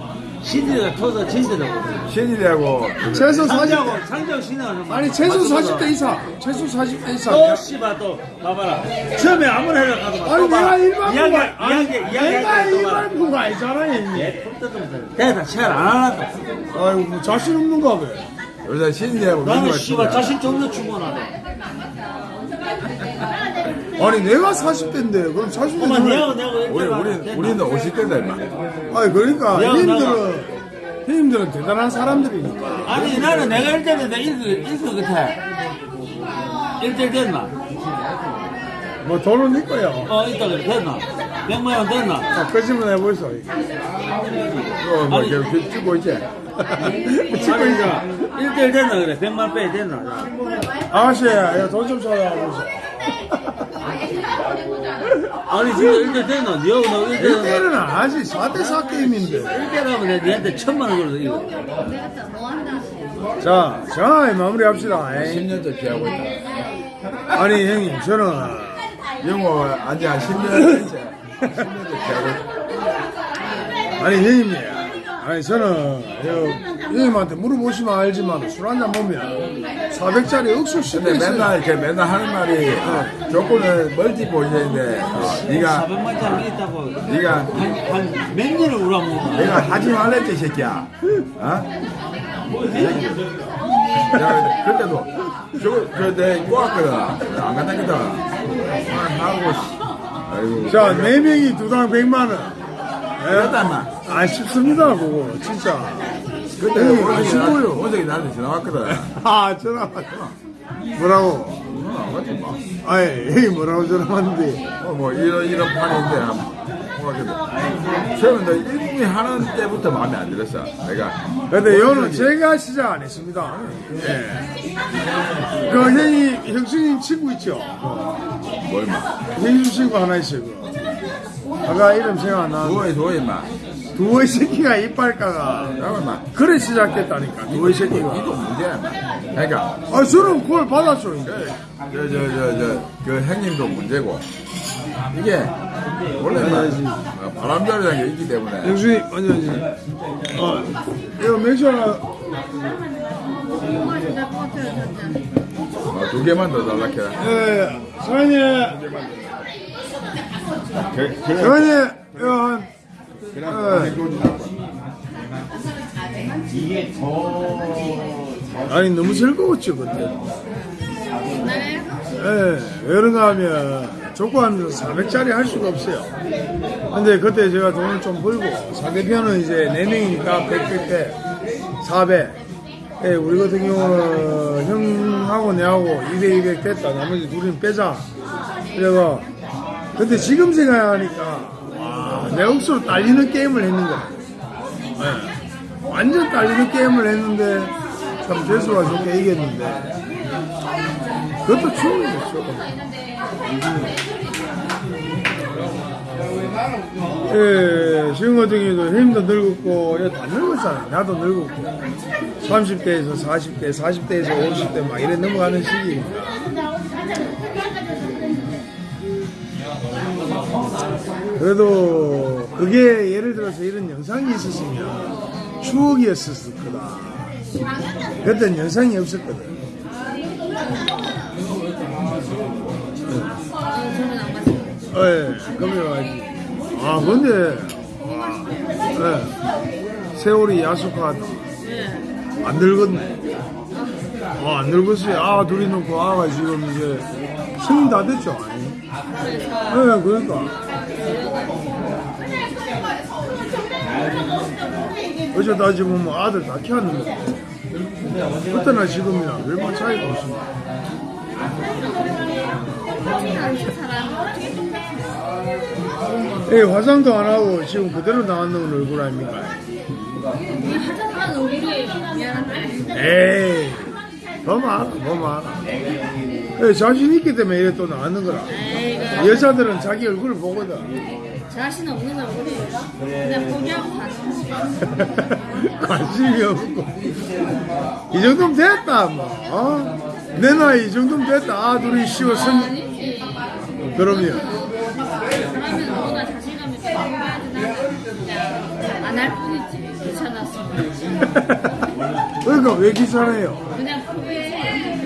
이. 시들이가 터서 진짜라고. 신이라고 최소 40대 상지하고, 상지하고 신하고. 아니 최소 40대 이상 최소 40대 이상 또, 씨발, 또, 봐봐라. 처음에 아무나 해라 가도 아니 내가 일반부가 이야기, 이야기, 이야기. 내가 또 봐라. 일반 부가 아니잖아 형님 예, 대다 체를 안 하나. 아이고 뭐 자신 없는가 봐 요새 신이라고 나는 민거야. 씨발 자신 존나 충분하네. 아니 내가 40대인데 그럼 40대 엄마, 내하고 내하고 우리 우리 우리는 50대다 임마. 아니 그러니까 야, 형님들은 형님들은 대단한 사람들이니까 아니 나는 내가 1대1 내 1등 1등 같아 1대1 됐나? 뭐 돈은 네 거야 어 있다 그래 됐나? 100만 원 됐나? 아, 거짓말 해보이소 또뭐 아니. 이렇게 찍고 있지. 찍고 있어 1대1 됐나 그래 100만 빼 됐나? 아가씨 야돈좀 줘야 하고서 아니 진짜 1대1 됐나? 니하고 나 1대1 1대는 안 하지 4대 4 게임인데 1대1하면 내가 니한테 천만 원 걸어서 이거 자 자, 마무리합시다 에이. 10년째 기하고 있다. 아니 형님 저는 영어 아직 한 10년 이제 10년째 기하고 있다. 아니 형님이 아니 저는 여- 형 님한테 물어보시면 알지만 술 한잔 보면 400짜리 억수 근데 있어요 맨날 이렇게 맨날 하는 말이 어, 조건은 멀티 포지션인데 어, 네가 400만 짜리 있다고 네가 한몇 년을 우라먹어 내가 하지 말랬지 이 새끼야. 어? 야, 그때도 저거 저내 꼬았거든. 안 간다거든. 하고 씨. 아이고. 자 4명이 두당 100만원 그랬다 인마. 안 쉽습니다 그거 진짜 그때 원석이. 나한테- 원석이 나한테 전화 왔거든. 아 전화 왔구나 뭐라고 전화 안 왔지 뭐. 아이 뭐라고 전화 왔는데 어, 뭐 이런 이런 판인데 너 일국이 하는 때부터 마음에 안 들었어. 내가. 근데 이거는 제가 시작 안 했습니다 예. 그 형이 형수님 친구 있죠 뭐 임마. 형수 친구 하나 있어요 그거. 아까 이름 생각 안 나는데 누워 누워 임마. 두어이 새끼가 임마. 그래 시작됐다니까 두어이 새끼가. 이거 문제야. 그러니까. 아 저는 그걸 받았죠 이제. 저저저저 그 형님도 문제고. 이게 원래 막 바람잡이라는 게 있기 때문에. 형수님 아니 아니. 어. 이거 맥주 하나 어, 두 개만 더 달라해라 예. 사장님. 사장님 이거 한 아니 너무 즐거웠죠 그때 예, 왜 그런가 하면 족구하면서 400짜리 할 수가 없어요. 근데 그때 제가 돈을 좀 벌고 상대편은 이제 4명이니까 100, 100, 100, 400. 예, 우리 같은 경우는 형하고 내하고 200, 200 됐다. 나머지 둘은 빼자. 그래가 근데 지금 생각하니까 와, 내 억수로 딸리는 게임을 했는 거야. 예, 완전 딸리는 게임을 했는데 참 재수가 좋게 이겼는데 그것도 추억이죠. 예, 경우도 힘도 늙었고, 예, 다 늙었잖아요. 나도 늙었고. 30대에서 40대, 40대에서 50대 막 이래 넘어가는 시기니까. 그래도 그게 예를 들어서 이런 영상이 있었으면 추억이었을 거다. 그때는 영상이 없었거든. 예, 와야지. 아, 근데, 와, 예, 세월이 야속하다. 안 늙었네. 아, 안 늙었어요. 아, 둘이 놓고 아가 지금 이제 성인 다 됐죠. 예, 그러니까. 어제 따지면 뭐 아들 다 키웠는데. 그때나 지금이나 얼마 차이가 없습니다. 예, 화장도 안 하고 지금 그대로 나왔는 얼굴 아닙니까? 화장한 얼굴이 미안한데 에이, 더 많아, 더 많아. 예, 자신 있기 때문에 이래 또 나왔는 거라. 여자들은 자기 얼굴을 보거든. 자신 없는 얼굴이 그냥 포기하고 사는 관심이 없고. 이 정도면 됐다, 뭐. 어? 내 나이 이 정도면 됐다. 아, 둘이 쉬워 선, 그럼요. 사람은 누구나 자신감이 있고 포기하지 그냥 안할 뿐이지 귀찮았어 그러니까 왜 귀찮아요? 그냥 포기해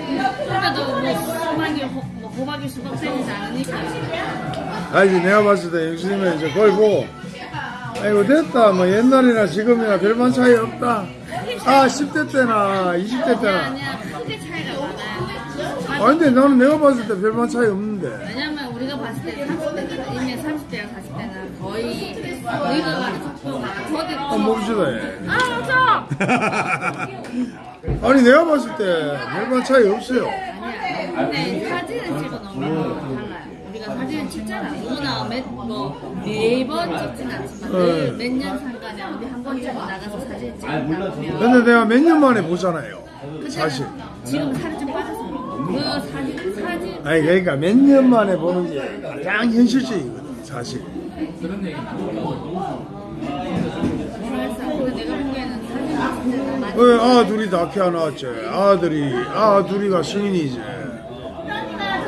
그래도 뭐 호, 뭐 호박이 수박 되지 않으니까 아니, 내가 봤을 때 영수님은 이제 그걸 보고, 아이고, 됐다. 뭐, 옛날이나 지금이나 별반 차이 없다. 아, 10대 때나 20대 아니야 때나. 아니야 크게 차이가 많아요 아, 근데 나는 내가 봤을 때 별반 차이 없는데. 왜냐면 우리가 봤을 때 30대가 이미 30대랑 40대는 거의 우리가 속도가 더디 한번 봅시다, 예. 아 맞아 아니, 내가 봤을 때 별반 차이 없어요. 아니야 근데 사진을 찍어 놓으면 달라요 우리가 사진을 찍잖아 누구나 매, 뭐 매번 찍진 않지만 네. 몇년 상간에 어디 한 번쯤 나가서 사진 찍다 보면 근데 내가 몇 년 만에 보잖아요. 사실. 지금 살이 좀 빠져서 그래. 그 사진 사진 아니, 그러니까 몇 년 만에 보는 게 가장 현실적이거든, 사실. 많이 왜, 아, 둘이 다 키워놨지. 아들이, 아, 둘이가 승인이지.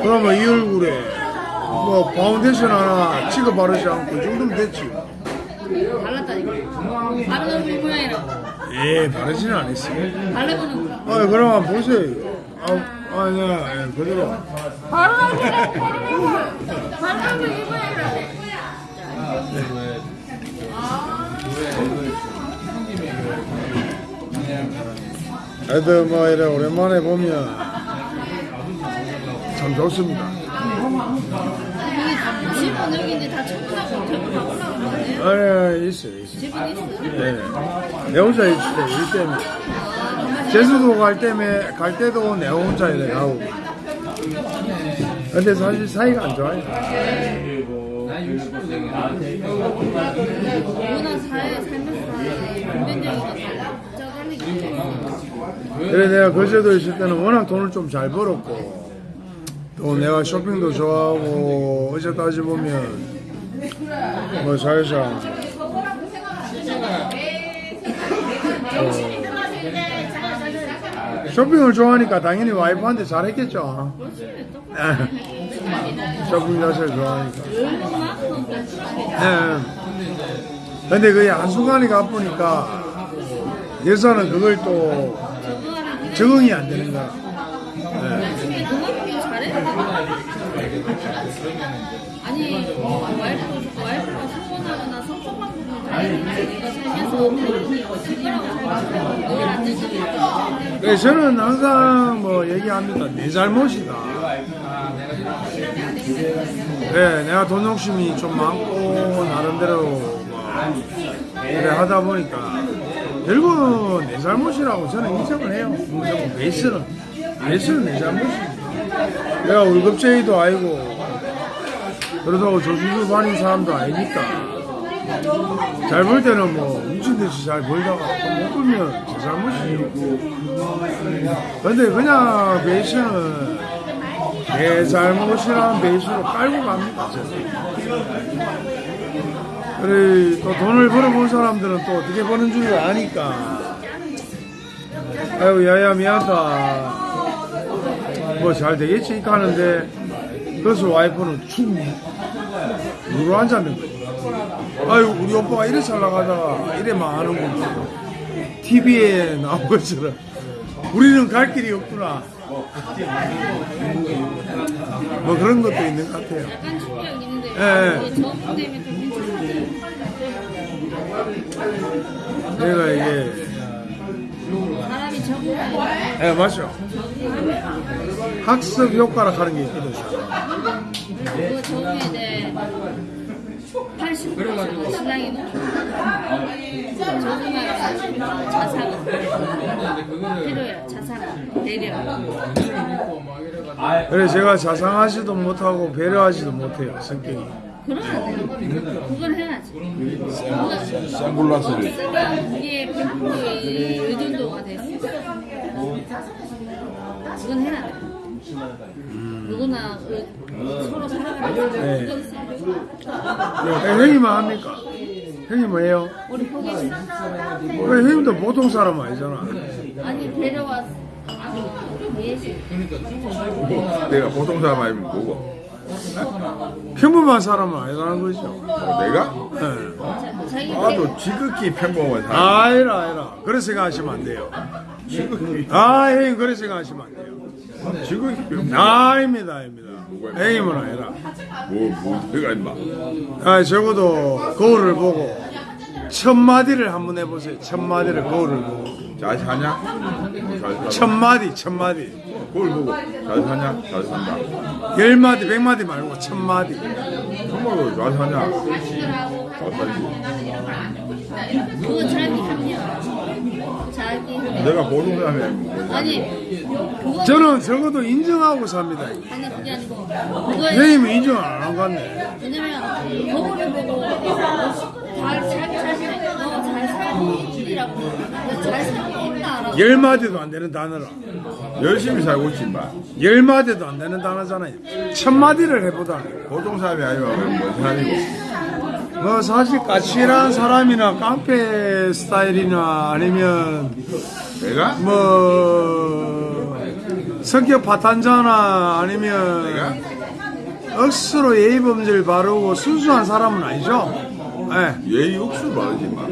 그러면 이 얼굴에 뭐 파운데이션 하나 찍어 바르지 않고 이 정도면 됐지. 달랐다니까 다른 얼굴 모양이라고 예, 바르지는 않았어요. 달래보는 거 아, 한번 보세요. 아, 아, 네, 예, 그대로. 바로 얼굴 바로 얼굴 이 모양이라고 애들 뭐 이래 오랜만에 보면 참 좋습니다. 집은 여기 이제 다 청소하고 저거 다 올라온 거 아니에요? 아니, 있어요, 있어요. 집은 예. 내 혼자 있을 때, 일 때문에. 제주도 갈 때면, 갈 때도 내 혼자 이래 가고. 근데 사실 사이가 안 좋아요. 때문에 그래 내가 거제도 있을 때는 워낙 돈을 좀 잘 벌었고 또 내가 쇼핑도 좋아하고 어제 따지 보면 뭐 사실상 어, 쇼핑을 좋아하니까 당연히 와이프한테 잘했겠죠. 쇼핑 자체를 좋아하니까. 예. 근데 그게 한순간이 가쁘니까 여자는 그걸 또 적응이 안 되는 거야. 예. 아니 와이프 와이프가 소원하거나 섭섭한 부분 잘해 내가 살면서 달리기 집이라고 살면서 늘안 되잖아 네, 저는 항상 뭐 얘기합니다. 내 잘못이다. 네, 내가 돈 욕심이 좀 많고 나름대로 뭐 그래 하다 보니까 결국은 내 잘못이라고 저는 인정을 해요. 무조건 베이스는 베이스는 내 잘못이지. 내가 월급쟁이도 아니고 그렇다고 저주주 반인 사람도 아니니까 잘 벌 때는 뭐 미친 듯이 잘 벌다가 또못 벌면 제 잘못이죠. 근데 그냥 베이스는 내 잘못이라는 베이스로 깔고 갑니다. 그래 또 돈을 벌어본 사람들은 또 어떻게 버는 줄 아니까 아이고 야야 미안하다 뭐 잘 되겠지? 하는데 그래서 와이프는 축 누로 앉았는 거야 아이고 우리 오빠가 이래 잘 나가다가 이래 망하는구나. TV에 나온 것처럼. 우리는 갈 길이 없구나. 뭐 그런 것도 있는 것 같아요. 약간 충격 있는데 예. 되면 좀 괜찮은데 내가 이게 예 맞죠 학습 효과라 하는 게 있거든 그 적응에 이제 80% 신랑이 높고 적응하는 자상은 필요해요. 자상 배려. 그래 제가 자상하지도 못하고 배려하지도 못해요 성격이 그럼 그건 해야지 쓰면 그게 100%의 의존도가 됐어 그건 해야 돼. 누구나 그 서로 살아가는 네. 네, 형님은 합니까? 형님 뭐예요? 우리 왜 형님도 보통 사람 아니잖아. 아니 데려왔 예시 내가 보통 사람 아니면 뭐고? 평범한 사람은 아니라는 거죠. 내가? 네. 나도 지극히 평범한 사람. 아니라 아니라 그렇게 생각하시면 안 돼요. 지극히 아 형님 그렇게 생각하시면 안 돼요. 지극히 평범. 아닙니다 아닙니다. 형님은 아니라. 뭐, 뭐, 내가 임마. 아 적어도 거울을 보고 첫 마디를 한번 해보세요. 첫 마디를 거울을 보고 잘 사냐? 잘 살아. 첫 마디 첫 마디 그걸 보고 잘 사냐? 잘 산다. 열 마디 백 마디 말고 첫 마디. 정말로 잘 사냐? 잘 살지. 그거 자기 내가 보통 사람이. 아니 그거 저는 적어도 인정하고 삽니다. 아니 그게 아니고 형님은 인정 안한것 같네. 왜냐면 거울을 보고 잘 자기 자신을 너잘 살고 있지라고 잘 살고 있다라고 열 마디도 안 되는 단어라. 열심히 살고 있지 임마. 열 마디도 안 되는 단어잖아요. 첫 마디를 해보다니. 보통 사람이 아니면 뭔 사람이고. 뭐 사실 까칠한 사람이나 깡패 스타일이나 아니면 내가? 뭐 성격 파탄자나 아니면 내가? 억수로 예의범절 바르고 순수한 사람은 아니죠. 예. 예의 육수 바르지 임마.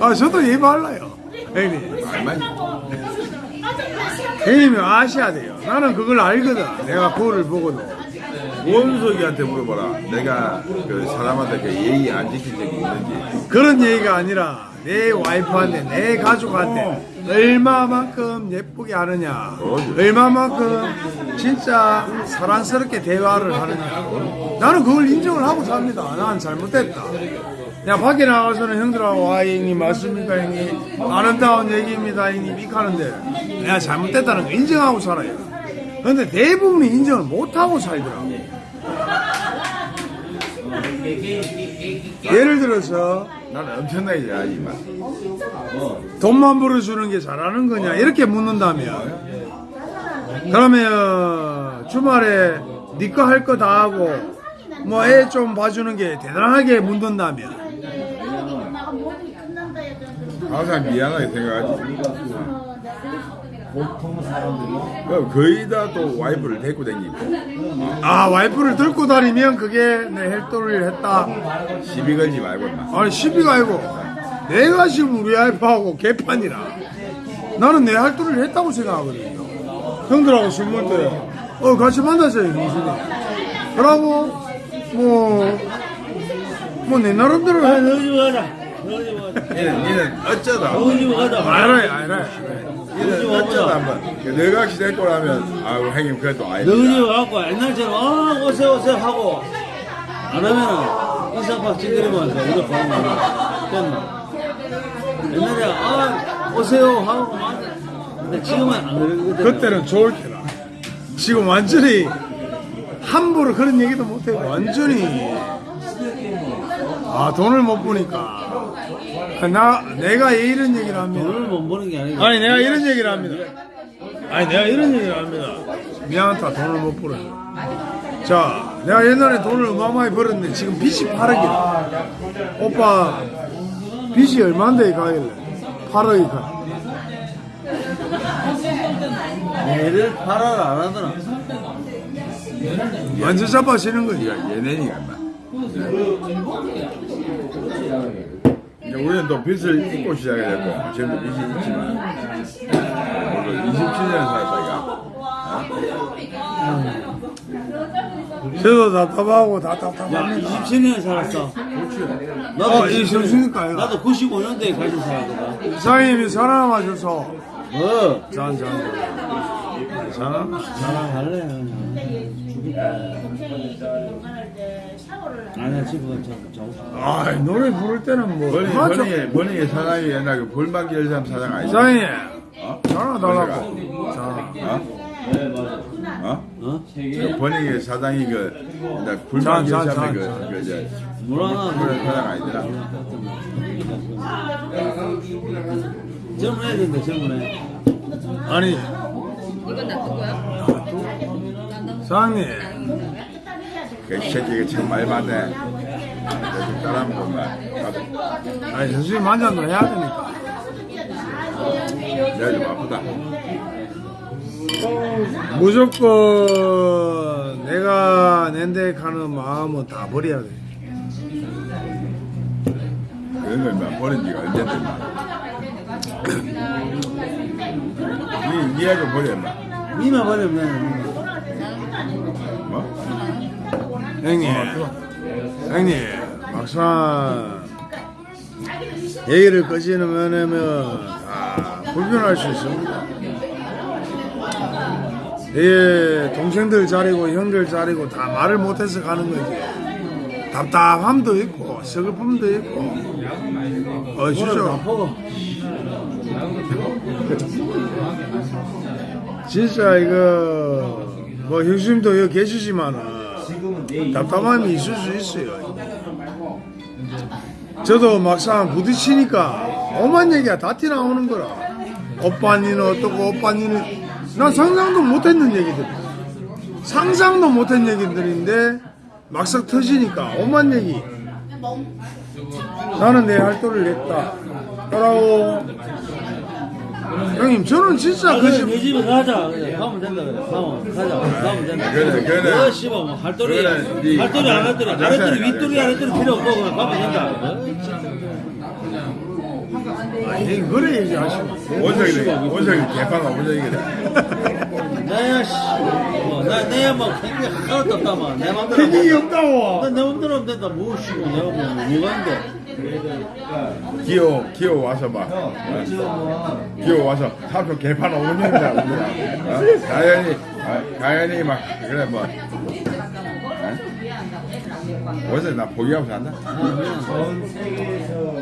아 저도 예의 발라요. 형님. 형님이 아셔야 돼요. 나는 그걸 알거든. 내가 그거를 보고도. 원석이한테 물어봐라. 내가 그 사람한테 그 예의 안 지킨 적이 있는지. 그런 얘기가 아니라 내 와이프한테 내 가족한테 얼마만큼 예쁘게 하느냐 얼마만큼 진짜 사랑스럽게 대화를 하느냐 나는 그걸 인정을 하고 삽니다 난 잘못됐다 그냥 밖에 나가서는 형들하고 아 형님. 맞습니까 형님? 아름다운 얘기입니다 형님. 이렇게 하는데. 내가 잘못됐다는 거 인정하고 살아요. 근데 대부분이 인정을 못하고 살더라고. 예를 들어서 나는 엄청나게 잘하지 임마. 돈만 벌어주는 게 잘하는 거냐? 이렇게 묻는다면. 그러면 주말에 네거할거 다 하고 뭐 애 좀 봐주는 게 대단하게 묻는다면 항상 미안하게 생각하지. 어, 거의 다 또 와이프를 데리고 다니고. 아 와이프를 들고 다니면 그게 내 헬도를 했다. 시비 걸지 말고. 아니 시비가 아니고. 내가 지금 우리 와이프하고 개판이라. 나는 내 할도를 했다고 생각하거든요. 형들하고 술 먹을 때어 같이 만나세요 무슨 그러고 뭐 뭐 내 나름대로 해. 너희 집가 자. 너희. 니는 니는 어쩌다 너희. 알아요 알아요 니는 어쩌다 한번 내가 혹시 데리고 나면 아우 형님 그래도 너희 집 아닙니다. 와갖고 옛날처럼 아 오세요 오세요 하고 안 하면은 인사팍 찌그리면서 우리 가는 거 됐나? 옛날에 아 오세요 하고 근데 지금은 안 그러거든. 그때는 좋을 때라 지금 완전히 함부로 그런 얘기도 못해 완전히 아 돈을 못 보니까 아, 나 내가 이런 얘기를 합니다 돈을 못 버는 게 아니고 아니 내가 이런 얘기를 합니다. 아니 내가 이런 얘기를 합니다. 미안하다 돈을 못 벌어. 자 내가 옛날에 돈을 어마어마하게 벌었는데 지금 빚이 8억이야. 오빠 빚이 얼마인데 가길래 8억이 가. 애를 팔아를 안 하더라. 완전 잡아지는 거지. 이제 우리는 또 빚을 잊고 시작이 됐고 지금도 빚이 있지만 오늘 27년 살았다가 저도 답답하고 야 답답합니다. 27년 살았어. 나도 어, 이 정신일까요? 나도 95년도에 가진 살았거든. 사장님이 줘서 뭐? 잔 잔. 잔. 사랑할래? 아니야 지금 저 저. 아 노래 부를 때는 뭐 맞죠? 버닝의 버닝의 사장이 옛날 그 볼만기 열삼 사장 아니야? 사장님 어? 전화 달라고. 자. 어? 어? 어? 그 버닝의 사장이 그 자, 열삼의 자, 그, 자. 그 이제 그런 사장 아니더라? 젊은 애들인데 젊은 애. 아니 이건 거야? 사장님 그 새끼가 참 많이 맞네. 요즘 따라하는 것만. 나도 아니 선생님 만찬도 해야 되니까 내가 좀 아프다. 무조건 내가 낸데 가는 마음은 다 버려야 돼 그런 걸막 버린 지가 언젠데, 막. 니, 니가 좀 버려, 마 니만 버리면 뭐? 형님. 형님 막상 얘기를 꺼지면은 다 불편할 수 있습니다. 예, 동생들 자리고 형들 자리고 다 말을 못해서 가는 거지 답답함도 있고 서글픔도 있고. 어 퍼고 진짜. 이거 뭐 형수님도 여기 계시지만은 답답함이 있을 수 있어요. 저도 막상 부딪히니까 오만 얘기가 다 튀나오는 거라. 오빠 니는 어떻고 오빠 니는 난 상상도 못했는 얘기들. 상상도 못한 얘기들인데 막상 터지니까 오만 얘기. 나는 내할 도를 냈다. 라고 형님 저는 진짜 그 그래 집- 내 집에 가자. 그래 가면 된다 그래. 가면 가자. 가면 된다 그래, 그래. 너 씨발 뭐 할도리 그래, 네. 할도리 안 할도리 아저씨, 아랫도리 윗도리. 아랫도리 필요 없고 그냥 가면 된다. 아니 그래 얘기하시면 원석이, 원석이 개판아, 원석이래. 나야 씨나 내야 뭐 생각 하나도 없다만. 내 맘대로 책임이 없다고. 내 맘대로 하면 된다. 뭐 씨고 내가 뭐 뭐가 있는데 기어, 기어 와서 막. 어? 기어 와서 삼촌 개판 오는이다, 우리가. 가연이, 아, 가연이 막, 그래, 뭐. 어? 원석이 나 포기하고 산다?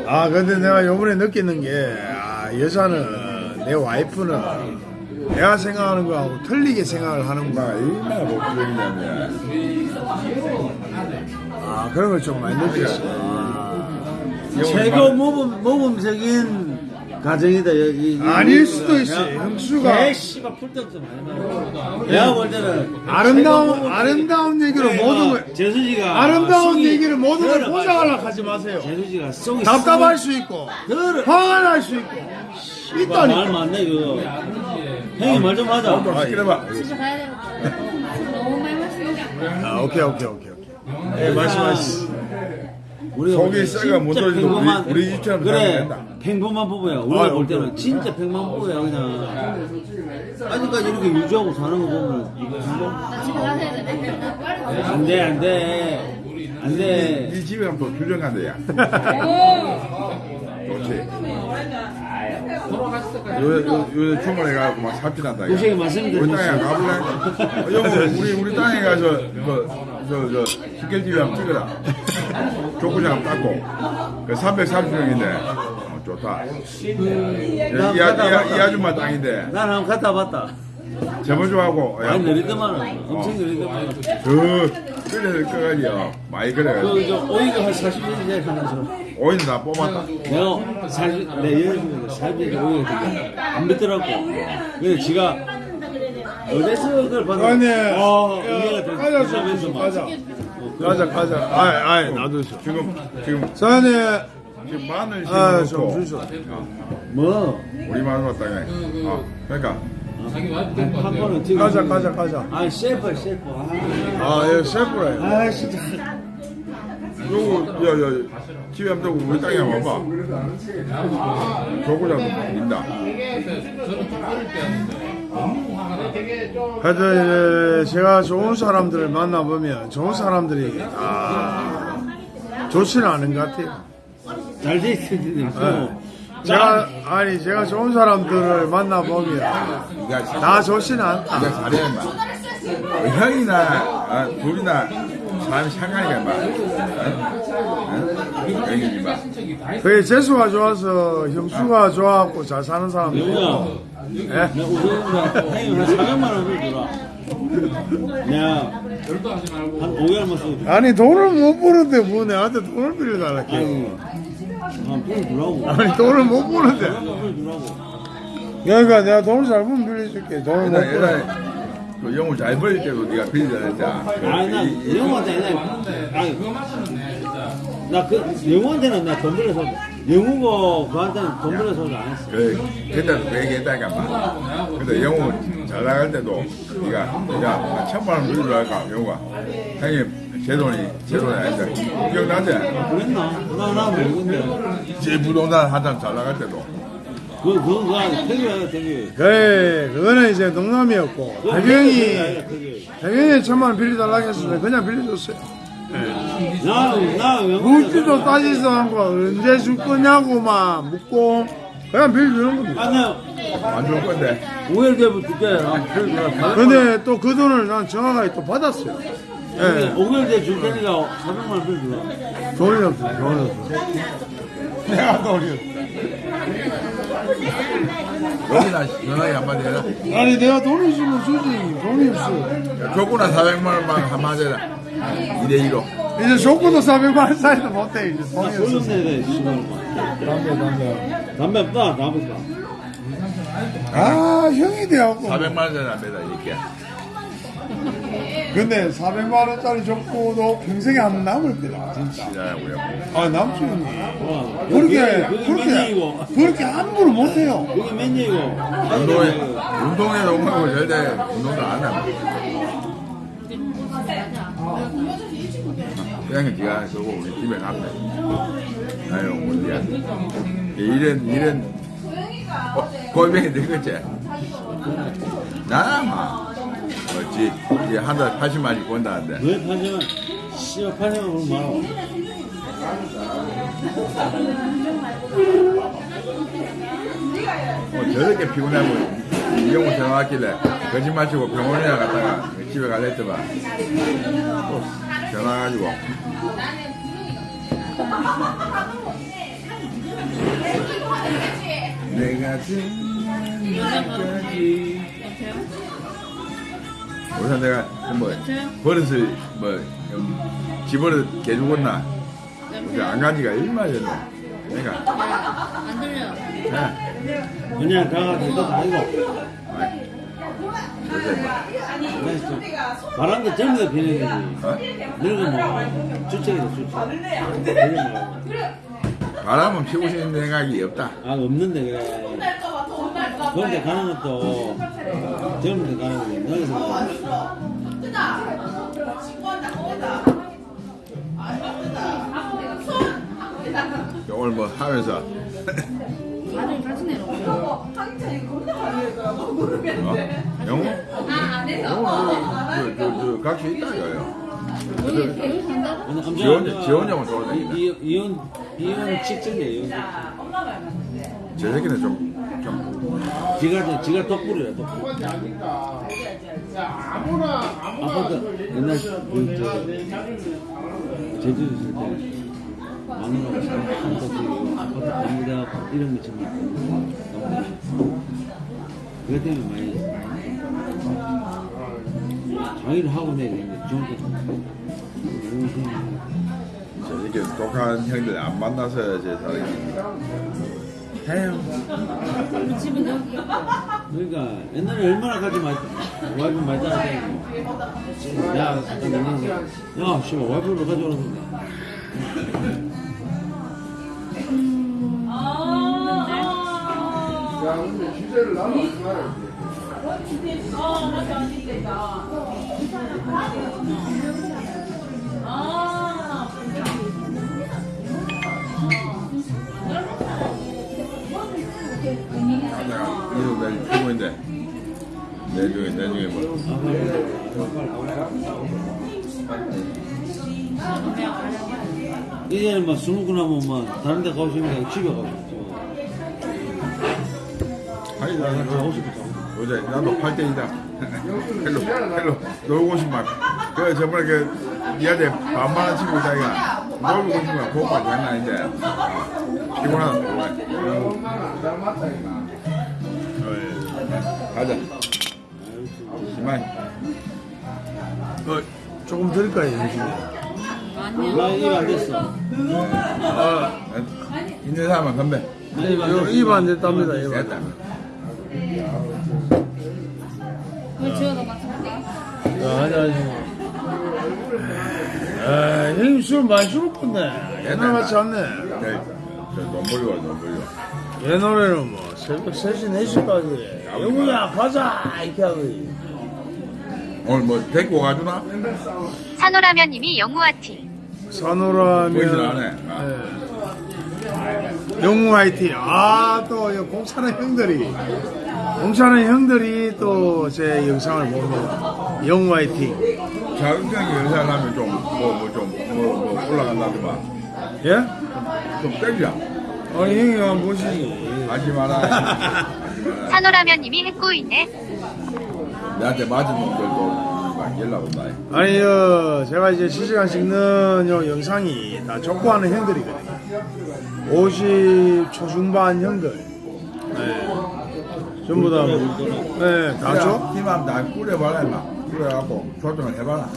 아 근데 내가 요번에 느끼는 게 아, 여자는 내 와이프는 내가 생각하는 거하고 틀리게 생각을 막, 하는구나 얼마나 복수적이냐면. 아 그런 걸 좀 많이 느꼈어 최고 모범 모범적인 가정이다 여기. 아닐 수도 있어 형수가. 개 씨발 풀떡도 많이 나와 내가 볼 때는 아름다운 아름다운 얘기로 모든 걸 재수지가 아름다운 얘기를 모든 걸 더러 포장하려고 하지 마세요. 재수지가 속이 답답할 수 있고 화가 날 수 있고 말 있다니까. 맞네 그거. 형이 말 좀 하자. 좀 시끄러봐. 진짜 가야 되겠다. 너무 많이 마시니까. 아 오케이 오케이 오케이 오케이. 예 말씀하시 볼때 썩어 못 떨어지고 우리- 우리 집처럼 그래. 평범한 부부야 우리가 아, 볼 때는 오케이. 진짜 평범한 부부야 그냥 아직까지 이렇게 유지하고 사는 거 보면 이거 나 집에 가야 되네. 안돼 안돼 안돼 이 집에 가면 또 규정 간다, 야. 좋지. 요새, 요- 요새 주문해가지고 막 삽질한다. 야. 고생이 많습니다, 우리 땅에. 가볼래? 어, 여보, 우리, 우리 땅에 가서, 그, 저, 저, 식결집에 한번 찍어라. 족구장 닦고. 그 330평인데, 어, 좋다. 이, 이, 아- 이, 아- 이 아줌마 땅인데, 난 한번 갔다 봤다 저번 주하고, 야, 많이 느리더만 엄청 느리더만 그, 끓여서 꺼가지고, 많이 끓여가지고. 그 저 오이가 한 40년 하면서 오이는 다 뽑았다. 내가 사실 내 여자친구가 살면서 오이가 안 믿더라고 그래서 지가 어디서 그걸 아니 봤는데 어 야, 가자 막 가자. 가자 가자. 아이 아이 놔두죠 지금, 지금, 사장님 지금 마늘 아, 심어놓고, 좀 주소. 어, 뭐? 우리 마늘 땅에. 어, 그러니까, 한 번은 지금 가자 가자 가자. 아 셰프 셰프. 아, 아예 셰프래요. 아 진짜. 요거, 야, 야, 집에 한번 두고 우리 땅에 한번 와봐. 조구장 민다. 하 여튼 이제 제가 좋은 사람들을 만나보면 좋은 사람들이 아 좋지는 않은 것 같아요 잘돼 있는데 네. 제가 아니 제가 좋은 사람들을 만나보면 다 좋지는 않다 니가 잘해, 인마. 어, 형이나, 아, 둘이나, 사람이 상관이가, 인마. 응? 형이, 인마. 그게 재수가 좋아서 형수가 좋아갖고 잘 사는 사람도 있고 예? 내가 우선 형이 한 400만 원을 주라 내가 한 5개월만 쓰고 아니 돈을 못 버는데 뭐 내한테 돈을 빌려달라 아니 아 돈을 주라고 아니 돈을 못 버는데 돈을 주라고 그러니까 내가 돈을 잘 벌면 빌려줄게. 돈을 못 벌어. 예전에 그 영웅 잘 벌릴 때도 네가 빌리자 했잖아. 아니 나 영호한테 나 아니 나 그 영호한테는 나돈 빌려서 영호고 그한테는 돈 빌려서 안 했어. 그 그때도 그 얘기 했다니까 막. 근데 영웅 잘 나갈 때도 네가 한 천만 원 빌려줘 할까 영웅아. 형님 제 돈이 제 돈이 아니다. 기억나지? 그랬나? 나 나 모르겠는데. 제 부동산 한참 잘 나갈 때도. 그 그건 그 아니 태교야 태교. 그래, 그거는 이제 농담이었고. 배경이, 배경이 천만 원 빌려달라고 했을 때 그냥 빌려줬어요. 나나 물기도 따지지도 않고 언제 줄 거냐고 막 묻고 그냥 빌려주는 겁니다. 안 좋을 건데. 오일대부 줄게. 나 근데 또 그 돈을 난 정확하게 또 받았어요. 예, 오일대 줄 테니까 400만 원 빌려줘. 돈이 없어, 돈이 없어. 내가 돈이 없어. 여기나 전화기 한마디 해라. 아니 내가 돈 있으면 주지 돈이 없어. 조구나 400만 원만 한마디 해라. 2대2로. 이제 조건도 400만 원 사이도 못해 이제. 내야 돼, 씨발. 담배 담배. 담배 없다, 담배 없다. 아 형이 돼갖고. 400만 원짜리 안 매다 이렇게. 근데 400만 원짜리 줬고도 평생에 안 남을 거다 진짜. 아. 어, 그렇게 그렇게. 그렇게 함부로 못해요. 그게 맨이고. 운동에, 운동에 농구하고 절대 운동도 안 하고. 그냥 네가 그거 우리 집에 갔네. 아유, 뭔데야. 이런, 이런, 어, 골뱅이 되겠지? 나나, 막. 어찌, 이게 한 달에 80만이 건다는데. 왜 파냐면, 씨발 파냐면 그럼 말아. 뭐 저렇게 피곤하고 이영호 전화 왔길래 거짓말 치고 병원에 갔다가 집에 갈랬더만 또 전화 와가지고. 내가 지금까지 우선 내가 뭐 버릇을 뭐 음, 집어를 개죽었나? 안 간지가 얼마 전에 그러니까 안 들려. 예. 그냥 가가 될것도 아니고. 뭐 바람도 젊은 데 비내야지. 어? 늙으면 주책이다, 주책. 그런 거. 바람은 피고 싶은 생각이 없다. 아, 없는데, 그래. 그런데 가는 것도 젊은 데 가는 거지. 너희서 오늘 뭐 하면서 나중에 같이 내려. 어? 영어? 저, 저, 저, 각시 있다 이거요. 여기 배우 지원- 돌아다닌다. 이- 이- 이혼 이혼 직전이에요. 이혼 제 새끼는 좀, 좀, 직전. 지가 지가 덕불이야 덕불. 아파트 옛날 그저 제주도 있을 때 마누라가 한번씩 아파트 갑니다 이런 거 좀. 그것 때문에 많이 자기를 하고 내야 좋은 거. 저 새끼 독한 형들 안 만나서 제 사람이. 해요. 우리 집은 여기. 그러니까 옛날에 얼마나 같이 말 와이프 했고 야 잠깐 야 씨발 와이프를 가져오라 고야 근데 주제를 하지 말아야 돼. 내가. 이거 내일 피고인데. 내중에, 내중에 뭐. 이제는 막 스무고 나면 막 다른 데 가고 싶으면 집에 가고 아니, 싶어 나는 가고 그, 싶어 어제 나도 8대이다. 헬로, 헬로, 놀고 싶만. 그, 저번에 그, 니한테 반말한 친구 있다니까. 놀고 싶만. 그거만 장난 아닌데. 피곤하다, 피곤해. 어이, 가자. 이만. 어, 조금 드릴까요. 나 입 안 됐어 어, 있는 사람은 건배. 나입안 됐어 입안 됐답니다 입 안. 됐다. 한번 지어서 맞춰볼까? 야, 아니, 아니. 아, 형님 술 많이 죽었네. 옛날 같지 않네. 네, 저 넘버리와 넘버리와. 옛날에는 뭐, 새벽 3시, 4시까지. 영우야, 가자! 이렇게 하고. 오늘 뭐 데리고 가주나? 산호라면 님이 영우아티 산호라면. 보이진 않네. 예. 영우 화이팅. 아, 또, 이 공차는 형들이. 공차는 형들이 또 제 영상을 봅니다. 영우 화이팅. 자극적인 연사를 하면 좀, 뭐, 뭐, 좀, 뭐, 뭐, 올라간다더만. 예? 좀 땡겨. 아니, 형이 한번 보시지. 하지 마라. 마라. 산호라면님이 했고 있네 내한테 맞은 놈들도 막 연락 온다. 아니, 어, 제가 이제 실시간 찍는 요 영상이 다 족구하는 형들이거든요. 50 초중반 형들. 네. 전부 다, 뭐, 네, 다 줘? 팀함 다 꾸려봐라, 임마. 꾸려갖고 조정을 해봐라.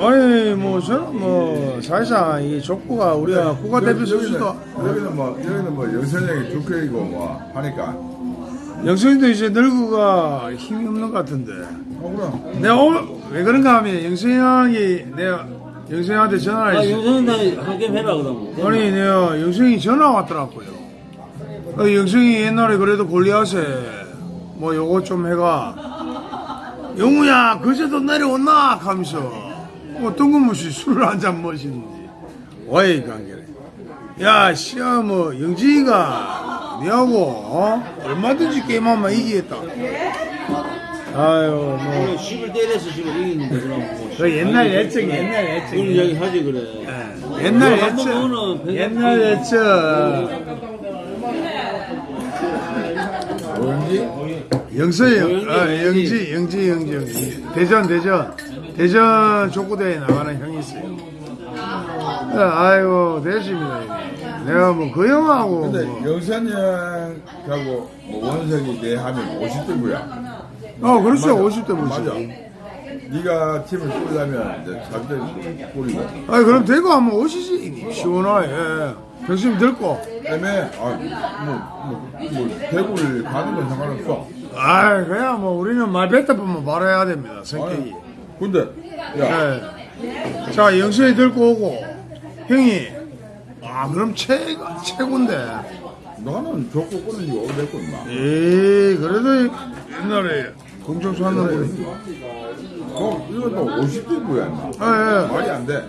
아니, 뭐, 저는 뭐, 사실상 이 족구가 우리가 국가대표 선수도, 여기는 뭐, 여기는 뭐, 영선형이 주격이고 뭐, 하니까. 영성이도 이제 늙어가 힘이 없는 것 같은데. 어, 그럼. 내가 오늘, 왜 그런가 하면 영성이 형이 내가 영성이 형한테 전화를 아, 했어. 영상이나 한 게임 해라, 그러면. 아니 내가 영승이 전화 왔더라고요. 어, 영승이 옛날에 그래도 골리앗에 뭐 요거 좀 해가 영우야 그제도 내려온나 하면서 뭐 뜬금없이 술을 한 잔 마시는지 와이 관계래. 야 시야 뭐 영진이가 니하고 어? 얼마든지 게임하면 이기겠다. 아유 뭐. 그래, 10을 때려서 지금 이기는데, 그럼. 뭐. 그 옛날 예측 옛날 예측 그런 이야기 하지, 그래. 예, 옛날 한번 예측 옛날 예측 영지, 형, 아, 영지, 영지, 영지, 영지. 대전, 대전, 대전 족구대회 나가는 형이 있어요. 아, 아이고, 됐습니다. 내가 뭐, 그 형하고, 근데 뭐. 영선형하고 뭐 원석이 내 하면 50대고야. 어, 그렇죠. 맞아. 50대 맞아. 네가 팀을 꾸리려면 이제 자기들 꾸리고. 아이, 그럼 대구 한번 오시지. 시원하게. 예. 병심 들고. 그다음에 아, 뭐, 뭐, 뭐 대구를 가는 건 상관없어. 아이, 그냥 뭐, 우리는 말 뱉다 보면 바로 해야 됩니다. 성격이. 아니, 근데 야, 예. 자, 영수이 들고 오고, 형이, 아, 그럼 최, 최고인데. 나는 좋고 꾸는 지 오래됐고 임마. 에이, 그래도 옛날에 공정수 하는 분이. 어, 이것도 50대고야 임마. 예, 예. 말이 안 돼.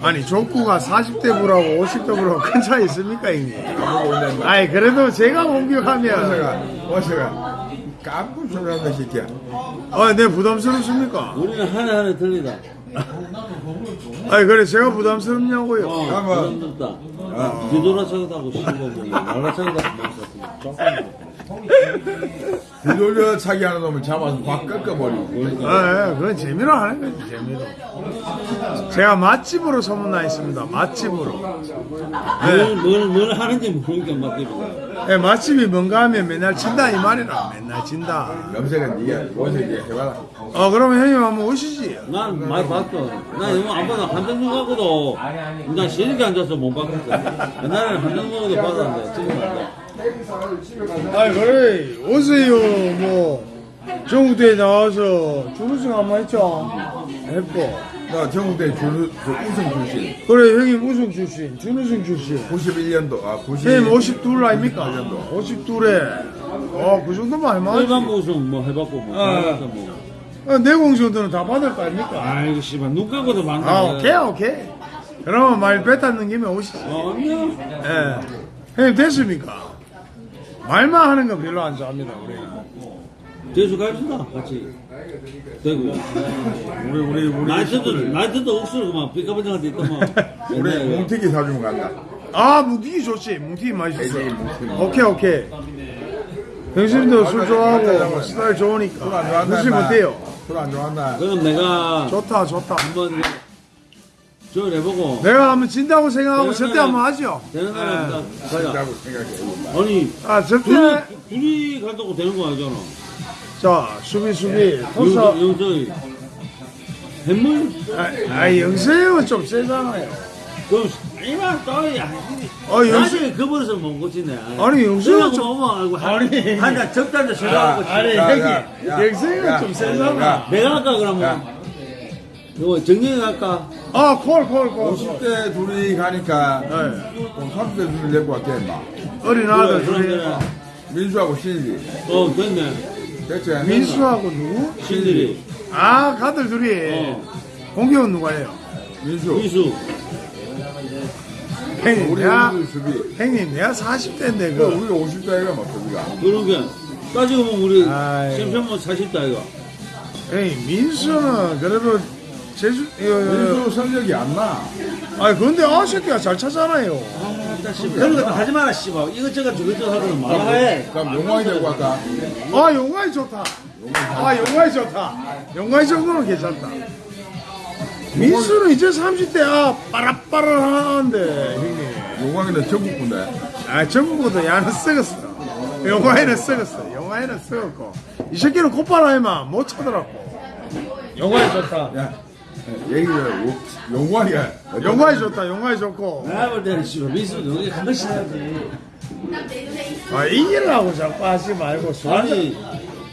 아니, 족구가 40대 부라고 50대 부라고 큰 차이 있습니까, 임마. 아이, 그래도 제가 공격하면, 원서가 원서가 깜짝 놀란다 새끼야. 아, 내 부담스럽습니까? 우리는 하나하나 틀리다. 아이, 그래, 제가 부담스럽냐고요? 어, 한번. 부담스럽다. 뒤돌아차기다고 씹어 보니, 날라차기다고 먹었어. 뒤돌려 차기 하는 놈을 잡아서 확 꺾어버리고. 아, 예, 그건 재미로 하는 거지, 재미로. 제가 맛집으로 소문나 있습니다, 맛집으로. 뭘, 뭘, 뭘 하는지 모르니까 맞대로. 예, 맛집이 뭔가 하면 맨날 진다, 이 말이라. 맨날 진다. 염색은 네가 원석이 해봐라. 어, 그러면 형님 한번 오시지. 난 많이 봤어. 나 영화 안 봐도 한정주 갖고도 나안 좋아서 못 봤거든. 옛날에는 한정주 갖고도 봤었는데 지금 안 돼. 아이 그래 오세요 뭐 전국대회 나와서 준우승 한 번 했죠 했고 나 전국대 주, 저 우승 출신. 그래 형님 우승 출신 준우승 출신 91년도 아 90. 형님 52 아닙니까 91년도. 52에 어그 정도면 할만하지 일반 우승 뭐 해봤고 뭐. 아. 뭐. 어, 내공 정도는 다 받을 거 아닙니까 아이고 씨발 눈 감고도 많네. 아 오케이 오케이 그러면 말 뱉었는 김에 오시지 어, 아니야. 예 형님 됐습니까 말만 하는 거 별로 안 좋아합니다 우리는 재수 갑시다 같이. 대구. 우리 우리 우리 나이트도 나이트도 옥수로 막 삐까번쩍한 데 있더만. 우리. 뭉티기 사주면 간다. 아 뭉티기 좋지 뭉티기 맛있어. 오케이 오케이 병신도 술 좋아하고 스타일 좋으니까 좋아한다. 무시. 못해요 술 안 좋아한다. 그럼 내가 좋다 좋다 한번 저걸 해보고. 내가 한번 진다고 생각하고 절대 한번 하죠? 되는 사람 딱 가자. 된다고 생각해. 아니 아 절대 둘이 둘이 간다고 되는 거 아니잖아. 자 수비 수비. 토사 영서 영서이. 햄물? 아, 아 영세 형은 좀 세잖아요 그럼 이만 또야 아, 영수- 나중에 그 버릇을 못 고치네. 아니, 영수가 좀- 좀 아니. 한잔 적당히 쳐가고 아니 영생이가 야, 좀 세잖아 야. 내가 할까 그러면 이거 정리해 갈까? 아 콜 콜 콜. 50대 둘이 가니까 네. 좀 30대 둘이 내고 왔대 임마. 어린 아들 그래, 둘이. 민수하고 신일이. 어 됐네. 됐지? 민수하고 누구? 신들이. 아 가들 둘이. 어. 공격은 누가예요? 민수. 위수. 형님 우리 내가 우리 수비. 형님 내가 40대인데 그그 우리가 50대가 막 수비가? 그러게 따지고 보면 우리 40다 이거 형님 민수는 그래도 제주 이거 민수 성적이 안 나 아니 근데 아 새끼가 잘 차잖아요 그런 것도 하지 마라 씨발. 이것저것 저것저것 하고는 말아해. 그럼 용왕이 되고 갈까? 아 용화이 좋다. 아 용화이 좋다. 용화이 정도는 괜찮다. 민수는 이제 30대 아 빠라빠라하는데 형님. 용왕이는 전국군데 아 전국보다 야는 썩었어. 용화이는 썩었어. 용화이는 썩었고. 이 새끼는 콧바람에만 못 차더라고. 용화이 좋다. 야 얘기를 용왕이가 용화이 좋다 용화이 좋고. 내가 볼 때는 씨발 민수도 여기 한 번씩 해야지. 아 이기려고 자꾸 하지 말고 술 한잔 아니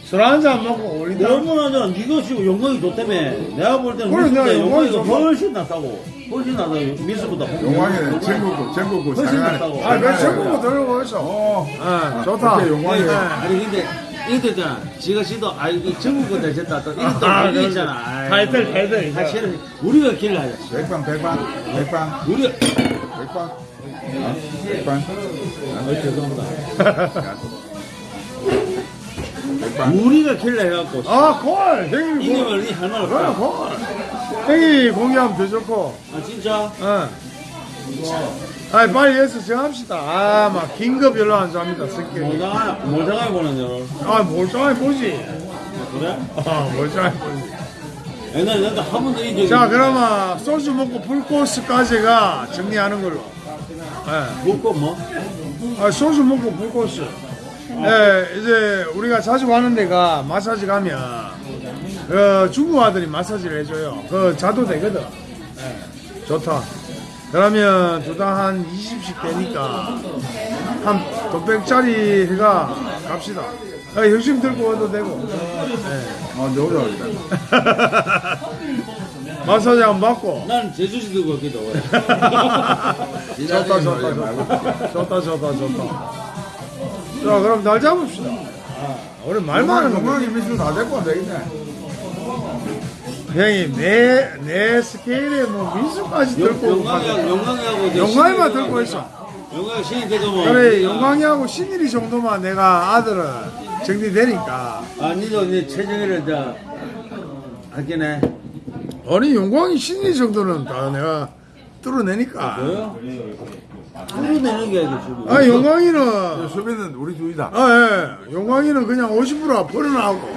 술 한잔 먹고 얼마나 전 네가 지금 영광이 좋다며. 내가 볼 때는 그래, 민수 내가 때 영광이 영광이 좋아. 훨씬 낫다고. 훨씬 낫다 민수보다 용왕이는 전국구 전국구 훨씬 낫다고. 아, 내 전국도 들고 있어. 어. 예, 좋다. 그때 용왕이 예. 아니 근데 이것도 있잖아 지가 씨도 아 이게 전국권 대셨다 또 이것도 아, 이게 그래. 있잖아 아이. 타이틀, 타이틀. 사실은 우리가 길을 하자 백방 백방 백방 우리가 백방 어? 백방 어, 죄송합니다 백방 우리가 길을 해갖고 아, 골! 형님 골. 이기면 이 할말 그래, 없다 골. 형이 공개하면 더 좋고. 아 진짜 예. 아, 빨리 해서 정합시다. 아, 막, 긴급 별로 안 좋아합니다, 성격이. 모자가 모자가 보는 여 아, 멀쩡하게 보지. 그래? 아, 멀쩡하게 보지. 옛날에 나도 한 번도 이제 자, 그러면 소주 먹고 풀코스까지가 정리하는 걸로. 예. 먹고 뭐? 아, 소주 먹고 불꽃이. 예, 이제 우리가 자주 가는 데가 마사지 가면 그 중국 아들이 마사지를 해줘요. 그 자도 되거든. 예, 좋다. 그러면 두당 한 20씩 되니까 한 도백짜리 해가 갑시다. 아, 열심히 들고 와도 되고. 예. 어 너무 잘한다 마사지 한번 받고. 난 제주시 들고 왔기도 해. 좋다, 좋다, 좋다. 좋다, 좋다, 좋다. 자, 그럼 날 잡읍시다. 아, 우리 말 많은 거. 용왕이 민수 다 데리고 안 되겠네 형님 내, 내 스케일에 뭐 민수까지 들고 영광이하고 영광이하고 영광이만 들고 있어 영광이 신이 되고 뭐. 그래 영광이하고 신일이 정도만 내가 아들은 정리되니까 아, 니도 이제 최정희를 다 하겠네. 아니 영광이 신일이 정도는 다 내가 뚫어내니까 뭐요? 뚫어내는 게 아니고 지금. 아 영광이는 수비는 우리 둘이다 아, 예. 영광이는 그냥 50% 버려나오고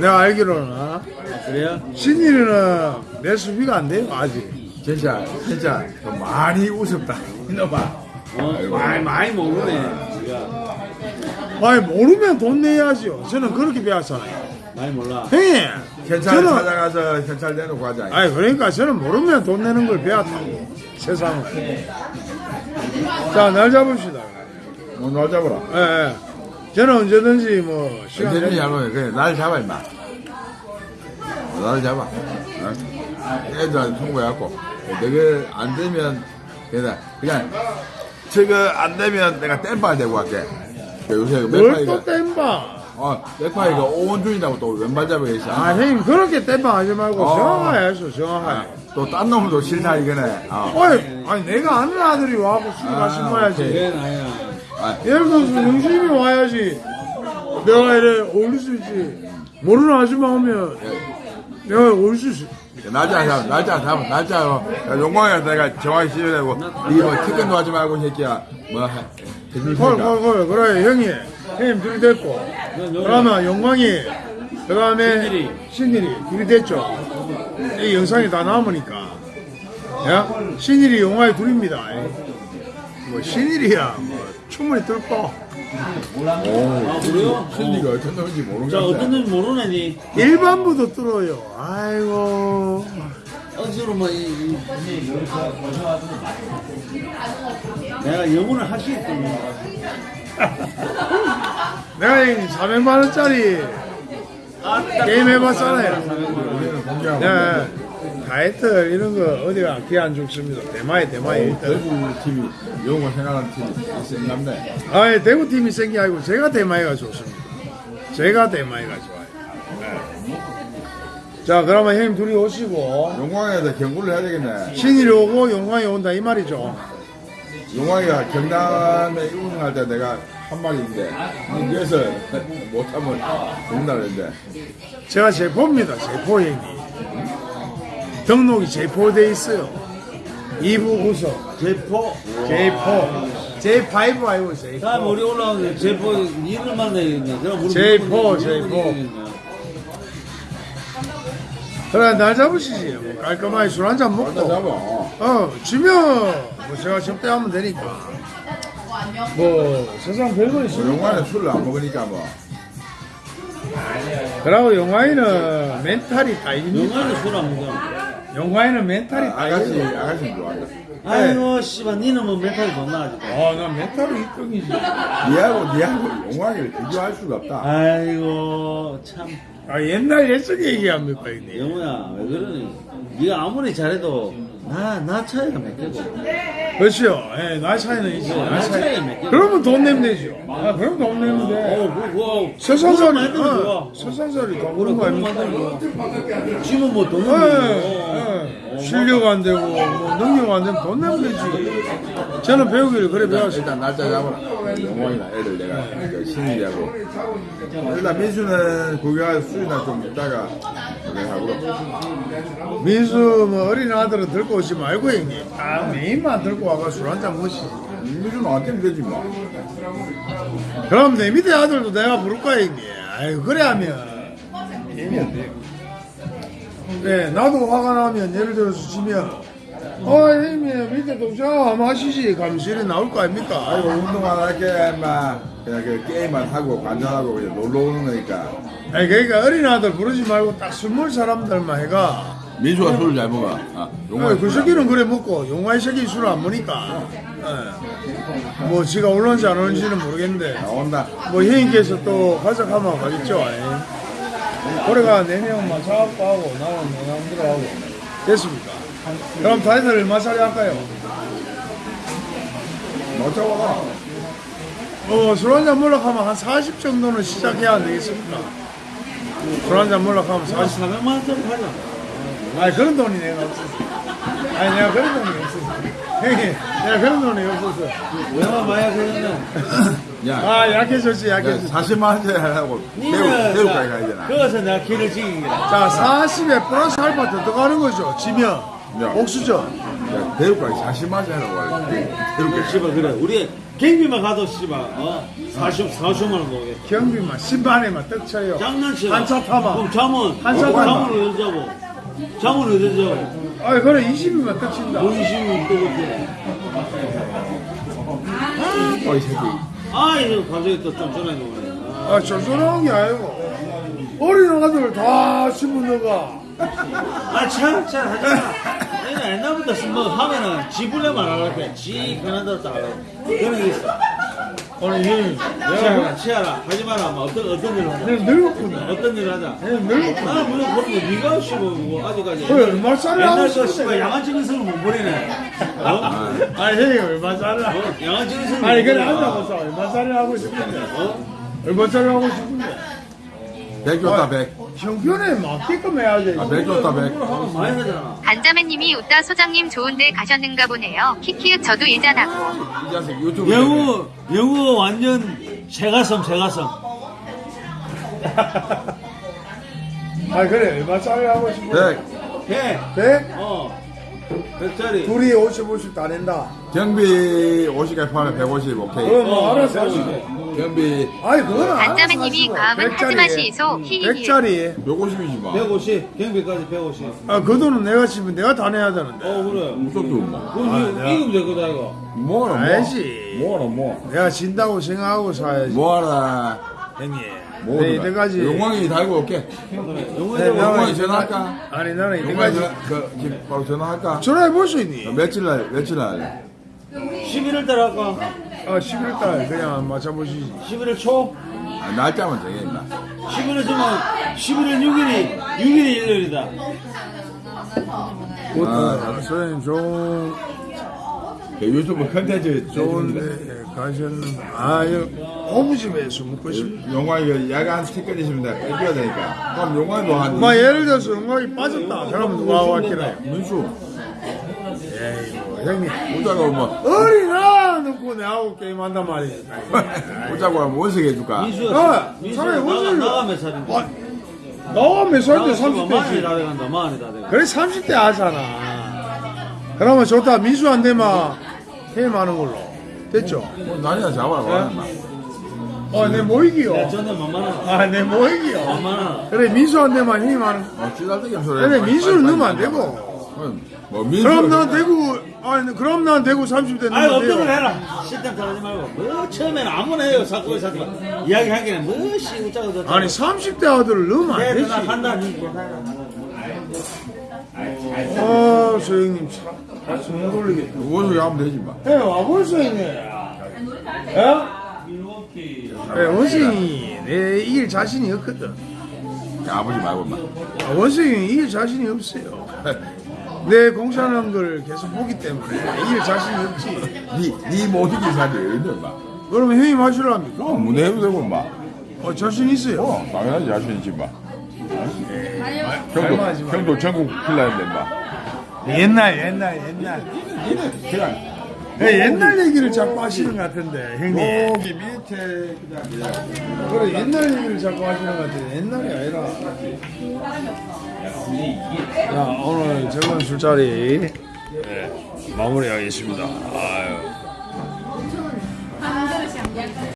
내가 알기로는 어? 그래요? 신일이는 내 수비가 안 돼요 아직 진짜 진짜 좀 많이 우습다 이놈아 어, 많이, 많이 모르네. 지가. 아니 모르면 돈 내야죠 저는 그렇게 배웠잖아요 많이 몰라. 형님 경찰 저는 찾아가서 경찰 내놓고 하자 아니 그러니까 저는 모르면 돈 내는 걸 배웠다고 세상은 자날 잡읍시다 뭐날 잡아라 예, 예. 저는 언제든지 뭐 시간 언제든지 내- 잡으면 그래 날 잡아 임마 날 잡아. 어? 애들한테 통보해갖고. 내가 안 되면 그냥 그냥 저거 안 되면 내가 땜빵 대고 갈게. 요새 뭘 맥파이가 또 땜봐 어 맥파이가 오원준이라고 또 왼발 잡이가 있어 아? 형님 그렇게 땜빵 하지 말고 어. 정확하게 하셔 정확하게 또딴 놈도 싫다 이거네. 어. 아니, 아니 내가 아는 아들이 와갖고 술 아, 마신 거야지. 아, 예를 들어서 영수님이 와야지. 내가 이래 어울릴 수 있지. 모르는 아줌마 오면 내가 어울릴 수 있어. 날짜 잡아 날짜 잡아 날짜 어. 용광이가 내가 정확히 씹어내고. 이게 뭐 티끌도 하지 말고 이 새끼야. 뭐 해- 해줄 테니까. 콜콜콜 그래 형님 형님 둘이 됐고. 그러면 영광이 그 다음에 신일이. 신일이 둘이 됐죠. 이 영상이 다 남으니까. 야 신일이 영화의 둘입니다. 뭐 신일이야 뭐. 충분히 뚫고 오 아, 그래요? 신디가 어떤 놈인지 자, 어떤 모르겠네 놈 모르네, 니. 일반부도 뚫어요 아이고 억지로 뭐, 이, 이, 이, 내가 영혼을 할수 있거든. 내가 이 400만 원짜리 게임 해봤잖아요. 네. 다이어트 이런 거 어디가 기안 죽습니다. 대마에 대마에 일단. 대구 팀이 영웅을 생각하는 팀이 있었는데 아, 대구 팀이 생기 아니고 제가 대마이가 좋습니다. 제가 대마이가 좋아요. 네. 자, 그러면 형님 둘이 오시고 용광에서 경고를 해야 되겠네. 신일이 오고 영광이 온다 이 말이죠. 용광이가 경남에 우승할 때 내가 한 말인데 여기서 못하면 그랬는데 제가 제포입니다. 제포 형님. 등록이 제포돼 있어요. 2부 구석 제포. J4 J5 아니고 J4 다음에 우리 올라오는 제포, 니를 만나야겠네. 그럼 우리 제포, 무조건 제포. 그래 날 잡으시지 뭐 깔끔하게 술 한 잔 먹고 잡아. 어 지면 뭐 제가 접대하면 되니까 뭐 세상 별거 있습니까 용광에 술을 안 먹으니까 뭐 그러고 영화에는 멘탈이 딸깁니다 영화는 술안 먹어. 영화에는 멘탈이 아, 아가씨 아가씨 좋아한다. 아이고, 씨발, 니는 뭐 멘탈이 좋나, 아직. 아난 멘탈이 1등이지 니하고 니하고 용광이를 비교할 수가 없다. 아이고, 참. 아 옛날 예전 얘기합니까 형님 영우야, 왜 그러니? 네가 아무리 잘해도, 나, 나 차이가 몇 개고. 그렇죠 예, 나이 차이는 있지 나이 나 차이. 차이 몇. 그러면 돈 내면 되죠. 아 그럼 돈 내면 돼. 어, 그, 그, 세상살이 만들어 어, 좋아. 세상살이 다 그런 거 아닙니까 지금 뭐 돈은 예, 예. 실력 안 되고 뭐 능력 안 되면 돈 내면 되지. 저는 배우기를 그래 배웠어요. 일단 날짜 잡아라. 용광이나 애들 내가 그 신이하고 일단 민수는 구경할 수이나 좀 있다가 구경하고 민수 뭐 어린 아들은 들고 오지 말고 형님. 아 메인만 들고 와가 술 한잔 먹지. 민수는 어떻게 되지 뭐. 그럼 내 밑에 아들도 내가 부를 거야 형님. 아유 그래 하면 게임이 안 돼요. 네 나도 화가 나면 예를 들어서 지면 어 형님 밑에 동생 한번 하시지. 감실이 나올 거 아닙니까? 아이고 운동 안 할게 막 그냥 그 게임만 하고 관전하고 그냥 놀러 오는 거니까. 아니 그러니까 어린 아들 부르지 말고 딱 스물 사람들만 해가. 민수가 술을 잘 먹어. 아, 어, 그 새끼는 그래 먹고 용화의 새끼 술을 안 먹으니까. 예. 뭐 지가 올는지 안 올는지는 모르겠는데. 나온다. 뭐 형님께서 또 가져가면 가겠죠. 예. 올해가 4명만 사업도 하고 나는 뭐 마음대로 하고 됐습니까 그럼 다이들 얼마 짜리 할까요? 못 잡아봐 어, 술 한잔 가면 한 40 정도는 시작해야 안 되겠습니까? 술 한잔 가면 40 400만 원짜리 팔자. 아니 그런 돈이 내가 없었어 아니 내가 그런 돈이 없었어 형님 내가 그런 돈이 없었어 왜만 봐야 그러면. 야, 아 약해졌지 야 약해졌지 40만 원짜리 하려고 배우, 배우까지 가야 되나 그것은 내가 길을 지kin 거야. 자 40에 플러스 알파 더 들어가는 거죠 지면 야. 옥수죠 야, 배우까지 40만 원짜리 하려고 하려 배우까지 씨발, 그래. 우리 경비만 가도 씨발, 어? 40, 40만 원 먹겠다. 경비만 신반에만 떡 쳐요 장난치나. 한차 타봐 그럼 잠은, 한차 타봐 잠은 어디 자고? 잠은 어디 자고? 아 그래 20이면 떡 친다 뭐 20이 또. 어이 새끼 아, 이거 갑자기 또좀 전화가 오네. 아. 아 쫄쫄한 게 아니고 어린 아들 다 신문 넣어가 아, 참, 참, 하지 마. 내가 옛날부터 뭐 하면은 지불려만 하랄게. 지 대로 딱 하라고. 그런 게 있어. 아니 형님 치아라, 치아라. 하지 마라. 뭐 어떤, 어떤 일을 하자. 내가 늙었구나 어떤 일을 하자. 내가 늙었구나 나는 물론 그런데 네가 씨발 뭐 아직까지 그래 얼마 짜리 하고 싶어 씨발 양아치는 성을 못 버리네. 어? 아니 형님 얼마 짜리 하고 어? 양아치는 성을 아니 못 그래. 하자고 써 얼마 짜리 하고 싶은데 어? 얼마 짜리 하고 싶은데 100 줬다 100 형편에 맞게끔 해야지 아, 100 줬다 100 하면 많이 하잖아. 간자매님이 웃다 소장님 좋은데 가셨는가 보네요. 키키읔 저도 예전하고. 이 자식 유튜브 영우 영우 완전 새가슴 새가슴. 아 그래 얼마 짜리 하고 싶은데 100 배. 100? 어. 백짜리. 둘이 50, 50 다 낸다 경비 50까지 포함해 150 오케이 그럼 뭐 어, 알아서 백오십. 경비 아니 그거는 간자매님이 과음은 하지 마시소. 히히히. 100짜리 150이지 뭐150 경비까지 150. 아 그 돈은 내가 지금 내가 다 내야 되는데 어 그래. 무섭도 뭐 그럼 아, 이- 내가- 이기면 될 거다 이거. 뭐하나 뭐 알지. 뭐하나 뭐 내가 진다고 생각하고 사야지 뭐하나 형님 뭐 네, 이때까지. 용왕이 달고 올게. 네, 용왕이 나는- 전화할까? 아니 나는 용왕이 이때까지 전화, 그, 지금 바로 전화할까? 전화해 볼 수 있니? 며칠 날, 며칠 날. 11월 달 할까? 아 11달 그냥 맞춰보시지 11월 초? 아, 날짜만 정해, 임마. 11월 초면 11월 6일이 6일이 일요일이다. 아, 선생님 좋은 그 유튜브 컨텐츠 좋은데 가셨는데 아 이거 오브집에서 먹고 싶어 용왕이 야간 스티커 있으면 내가 빼줘야 되니까. 그럼 용왕도 한. 뭐 예를 들어서 음악이 빠졌다 그러면 누가 왔길래 민수. 에이 뭐 형님 오자고 뭐. 어린 아 놓고 내하고 게임한단 말이야 오자고 하면 원석 해줄까? 민수야, 어, 민수야 차라리 나가, 원수를- 나가 몇 살인데? 아, 나와 몇 살인데 나가 지금 만이 30대지 다 돼간다, 만이 다 돼간다. 그래 30대 하잖아 그러면 좋다 민수한테만 게임하는 걸로 됐죠? 뭐, 난이나 잡아라, 봐, 임마. 어내 모이기요 야, 전에 만만한, 아내 모이기요 만만한. 그래 민수한테만 힘하는 어, 찌달대기 소리. 그래 민수를 넣으면 안 되고 뭐. 그럼 난 대구 아니 그럼 난 대구 30대 아이, 넣으면 없던 걸 돼요 해라. 실담 잘하지 말고. 뭐, 처음에는 아무나 해요, 사건, 사건. 이야기 하기는 뭐, 씨, 웃자고 저자고. 아니 30대 아들을 넣으면 안내 되지 누나 간다. 아 소영님 참 다시 못 올리겠다 원석이 하면 되지, 마. 예 와볼 수 있네 예? 예, 원생이 내 이길 자신이 없거든 아버지 말고, 임마. 아, 원생이 이길 자신이 없어요 내 공산한 걸 계속 보기 때문에 이길 자신이 없지 니, 니못 이길 사람이 어디 임마. 그러면 형이 마시랍니까? 어, 문해도 되고, 임마. 어 자신 있어요 어, 당연하지, 자신 있지, 임마. 형도, 닮아하지 마. 형도 전국 필라인데, 임마. 옛날 옛날 옛날 니는 그냥, 예, 옛날 얘기를 자꾸 하시는 것 같은데 형님 여기 밑에, 그냥, 그냥. 그래 옛날 얘기를 자꾸 하시는 것 같은데 옛날이 아니라 자 오늘 젊은 술자리 네, 마무리하겠습니다 아유.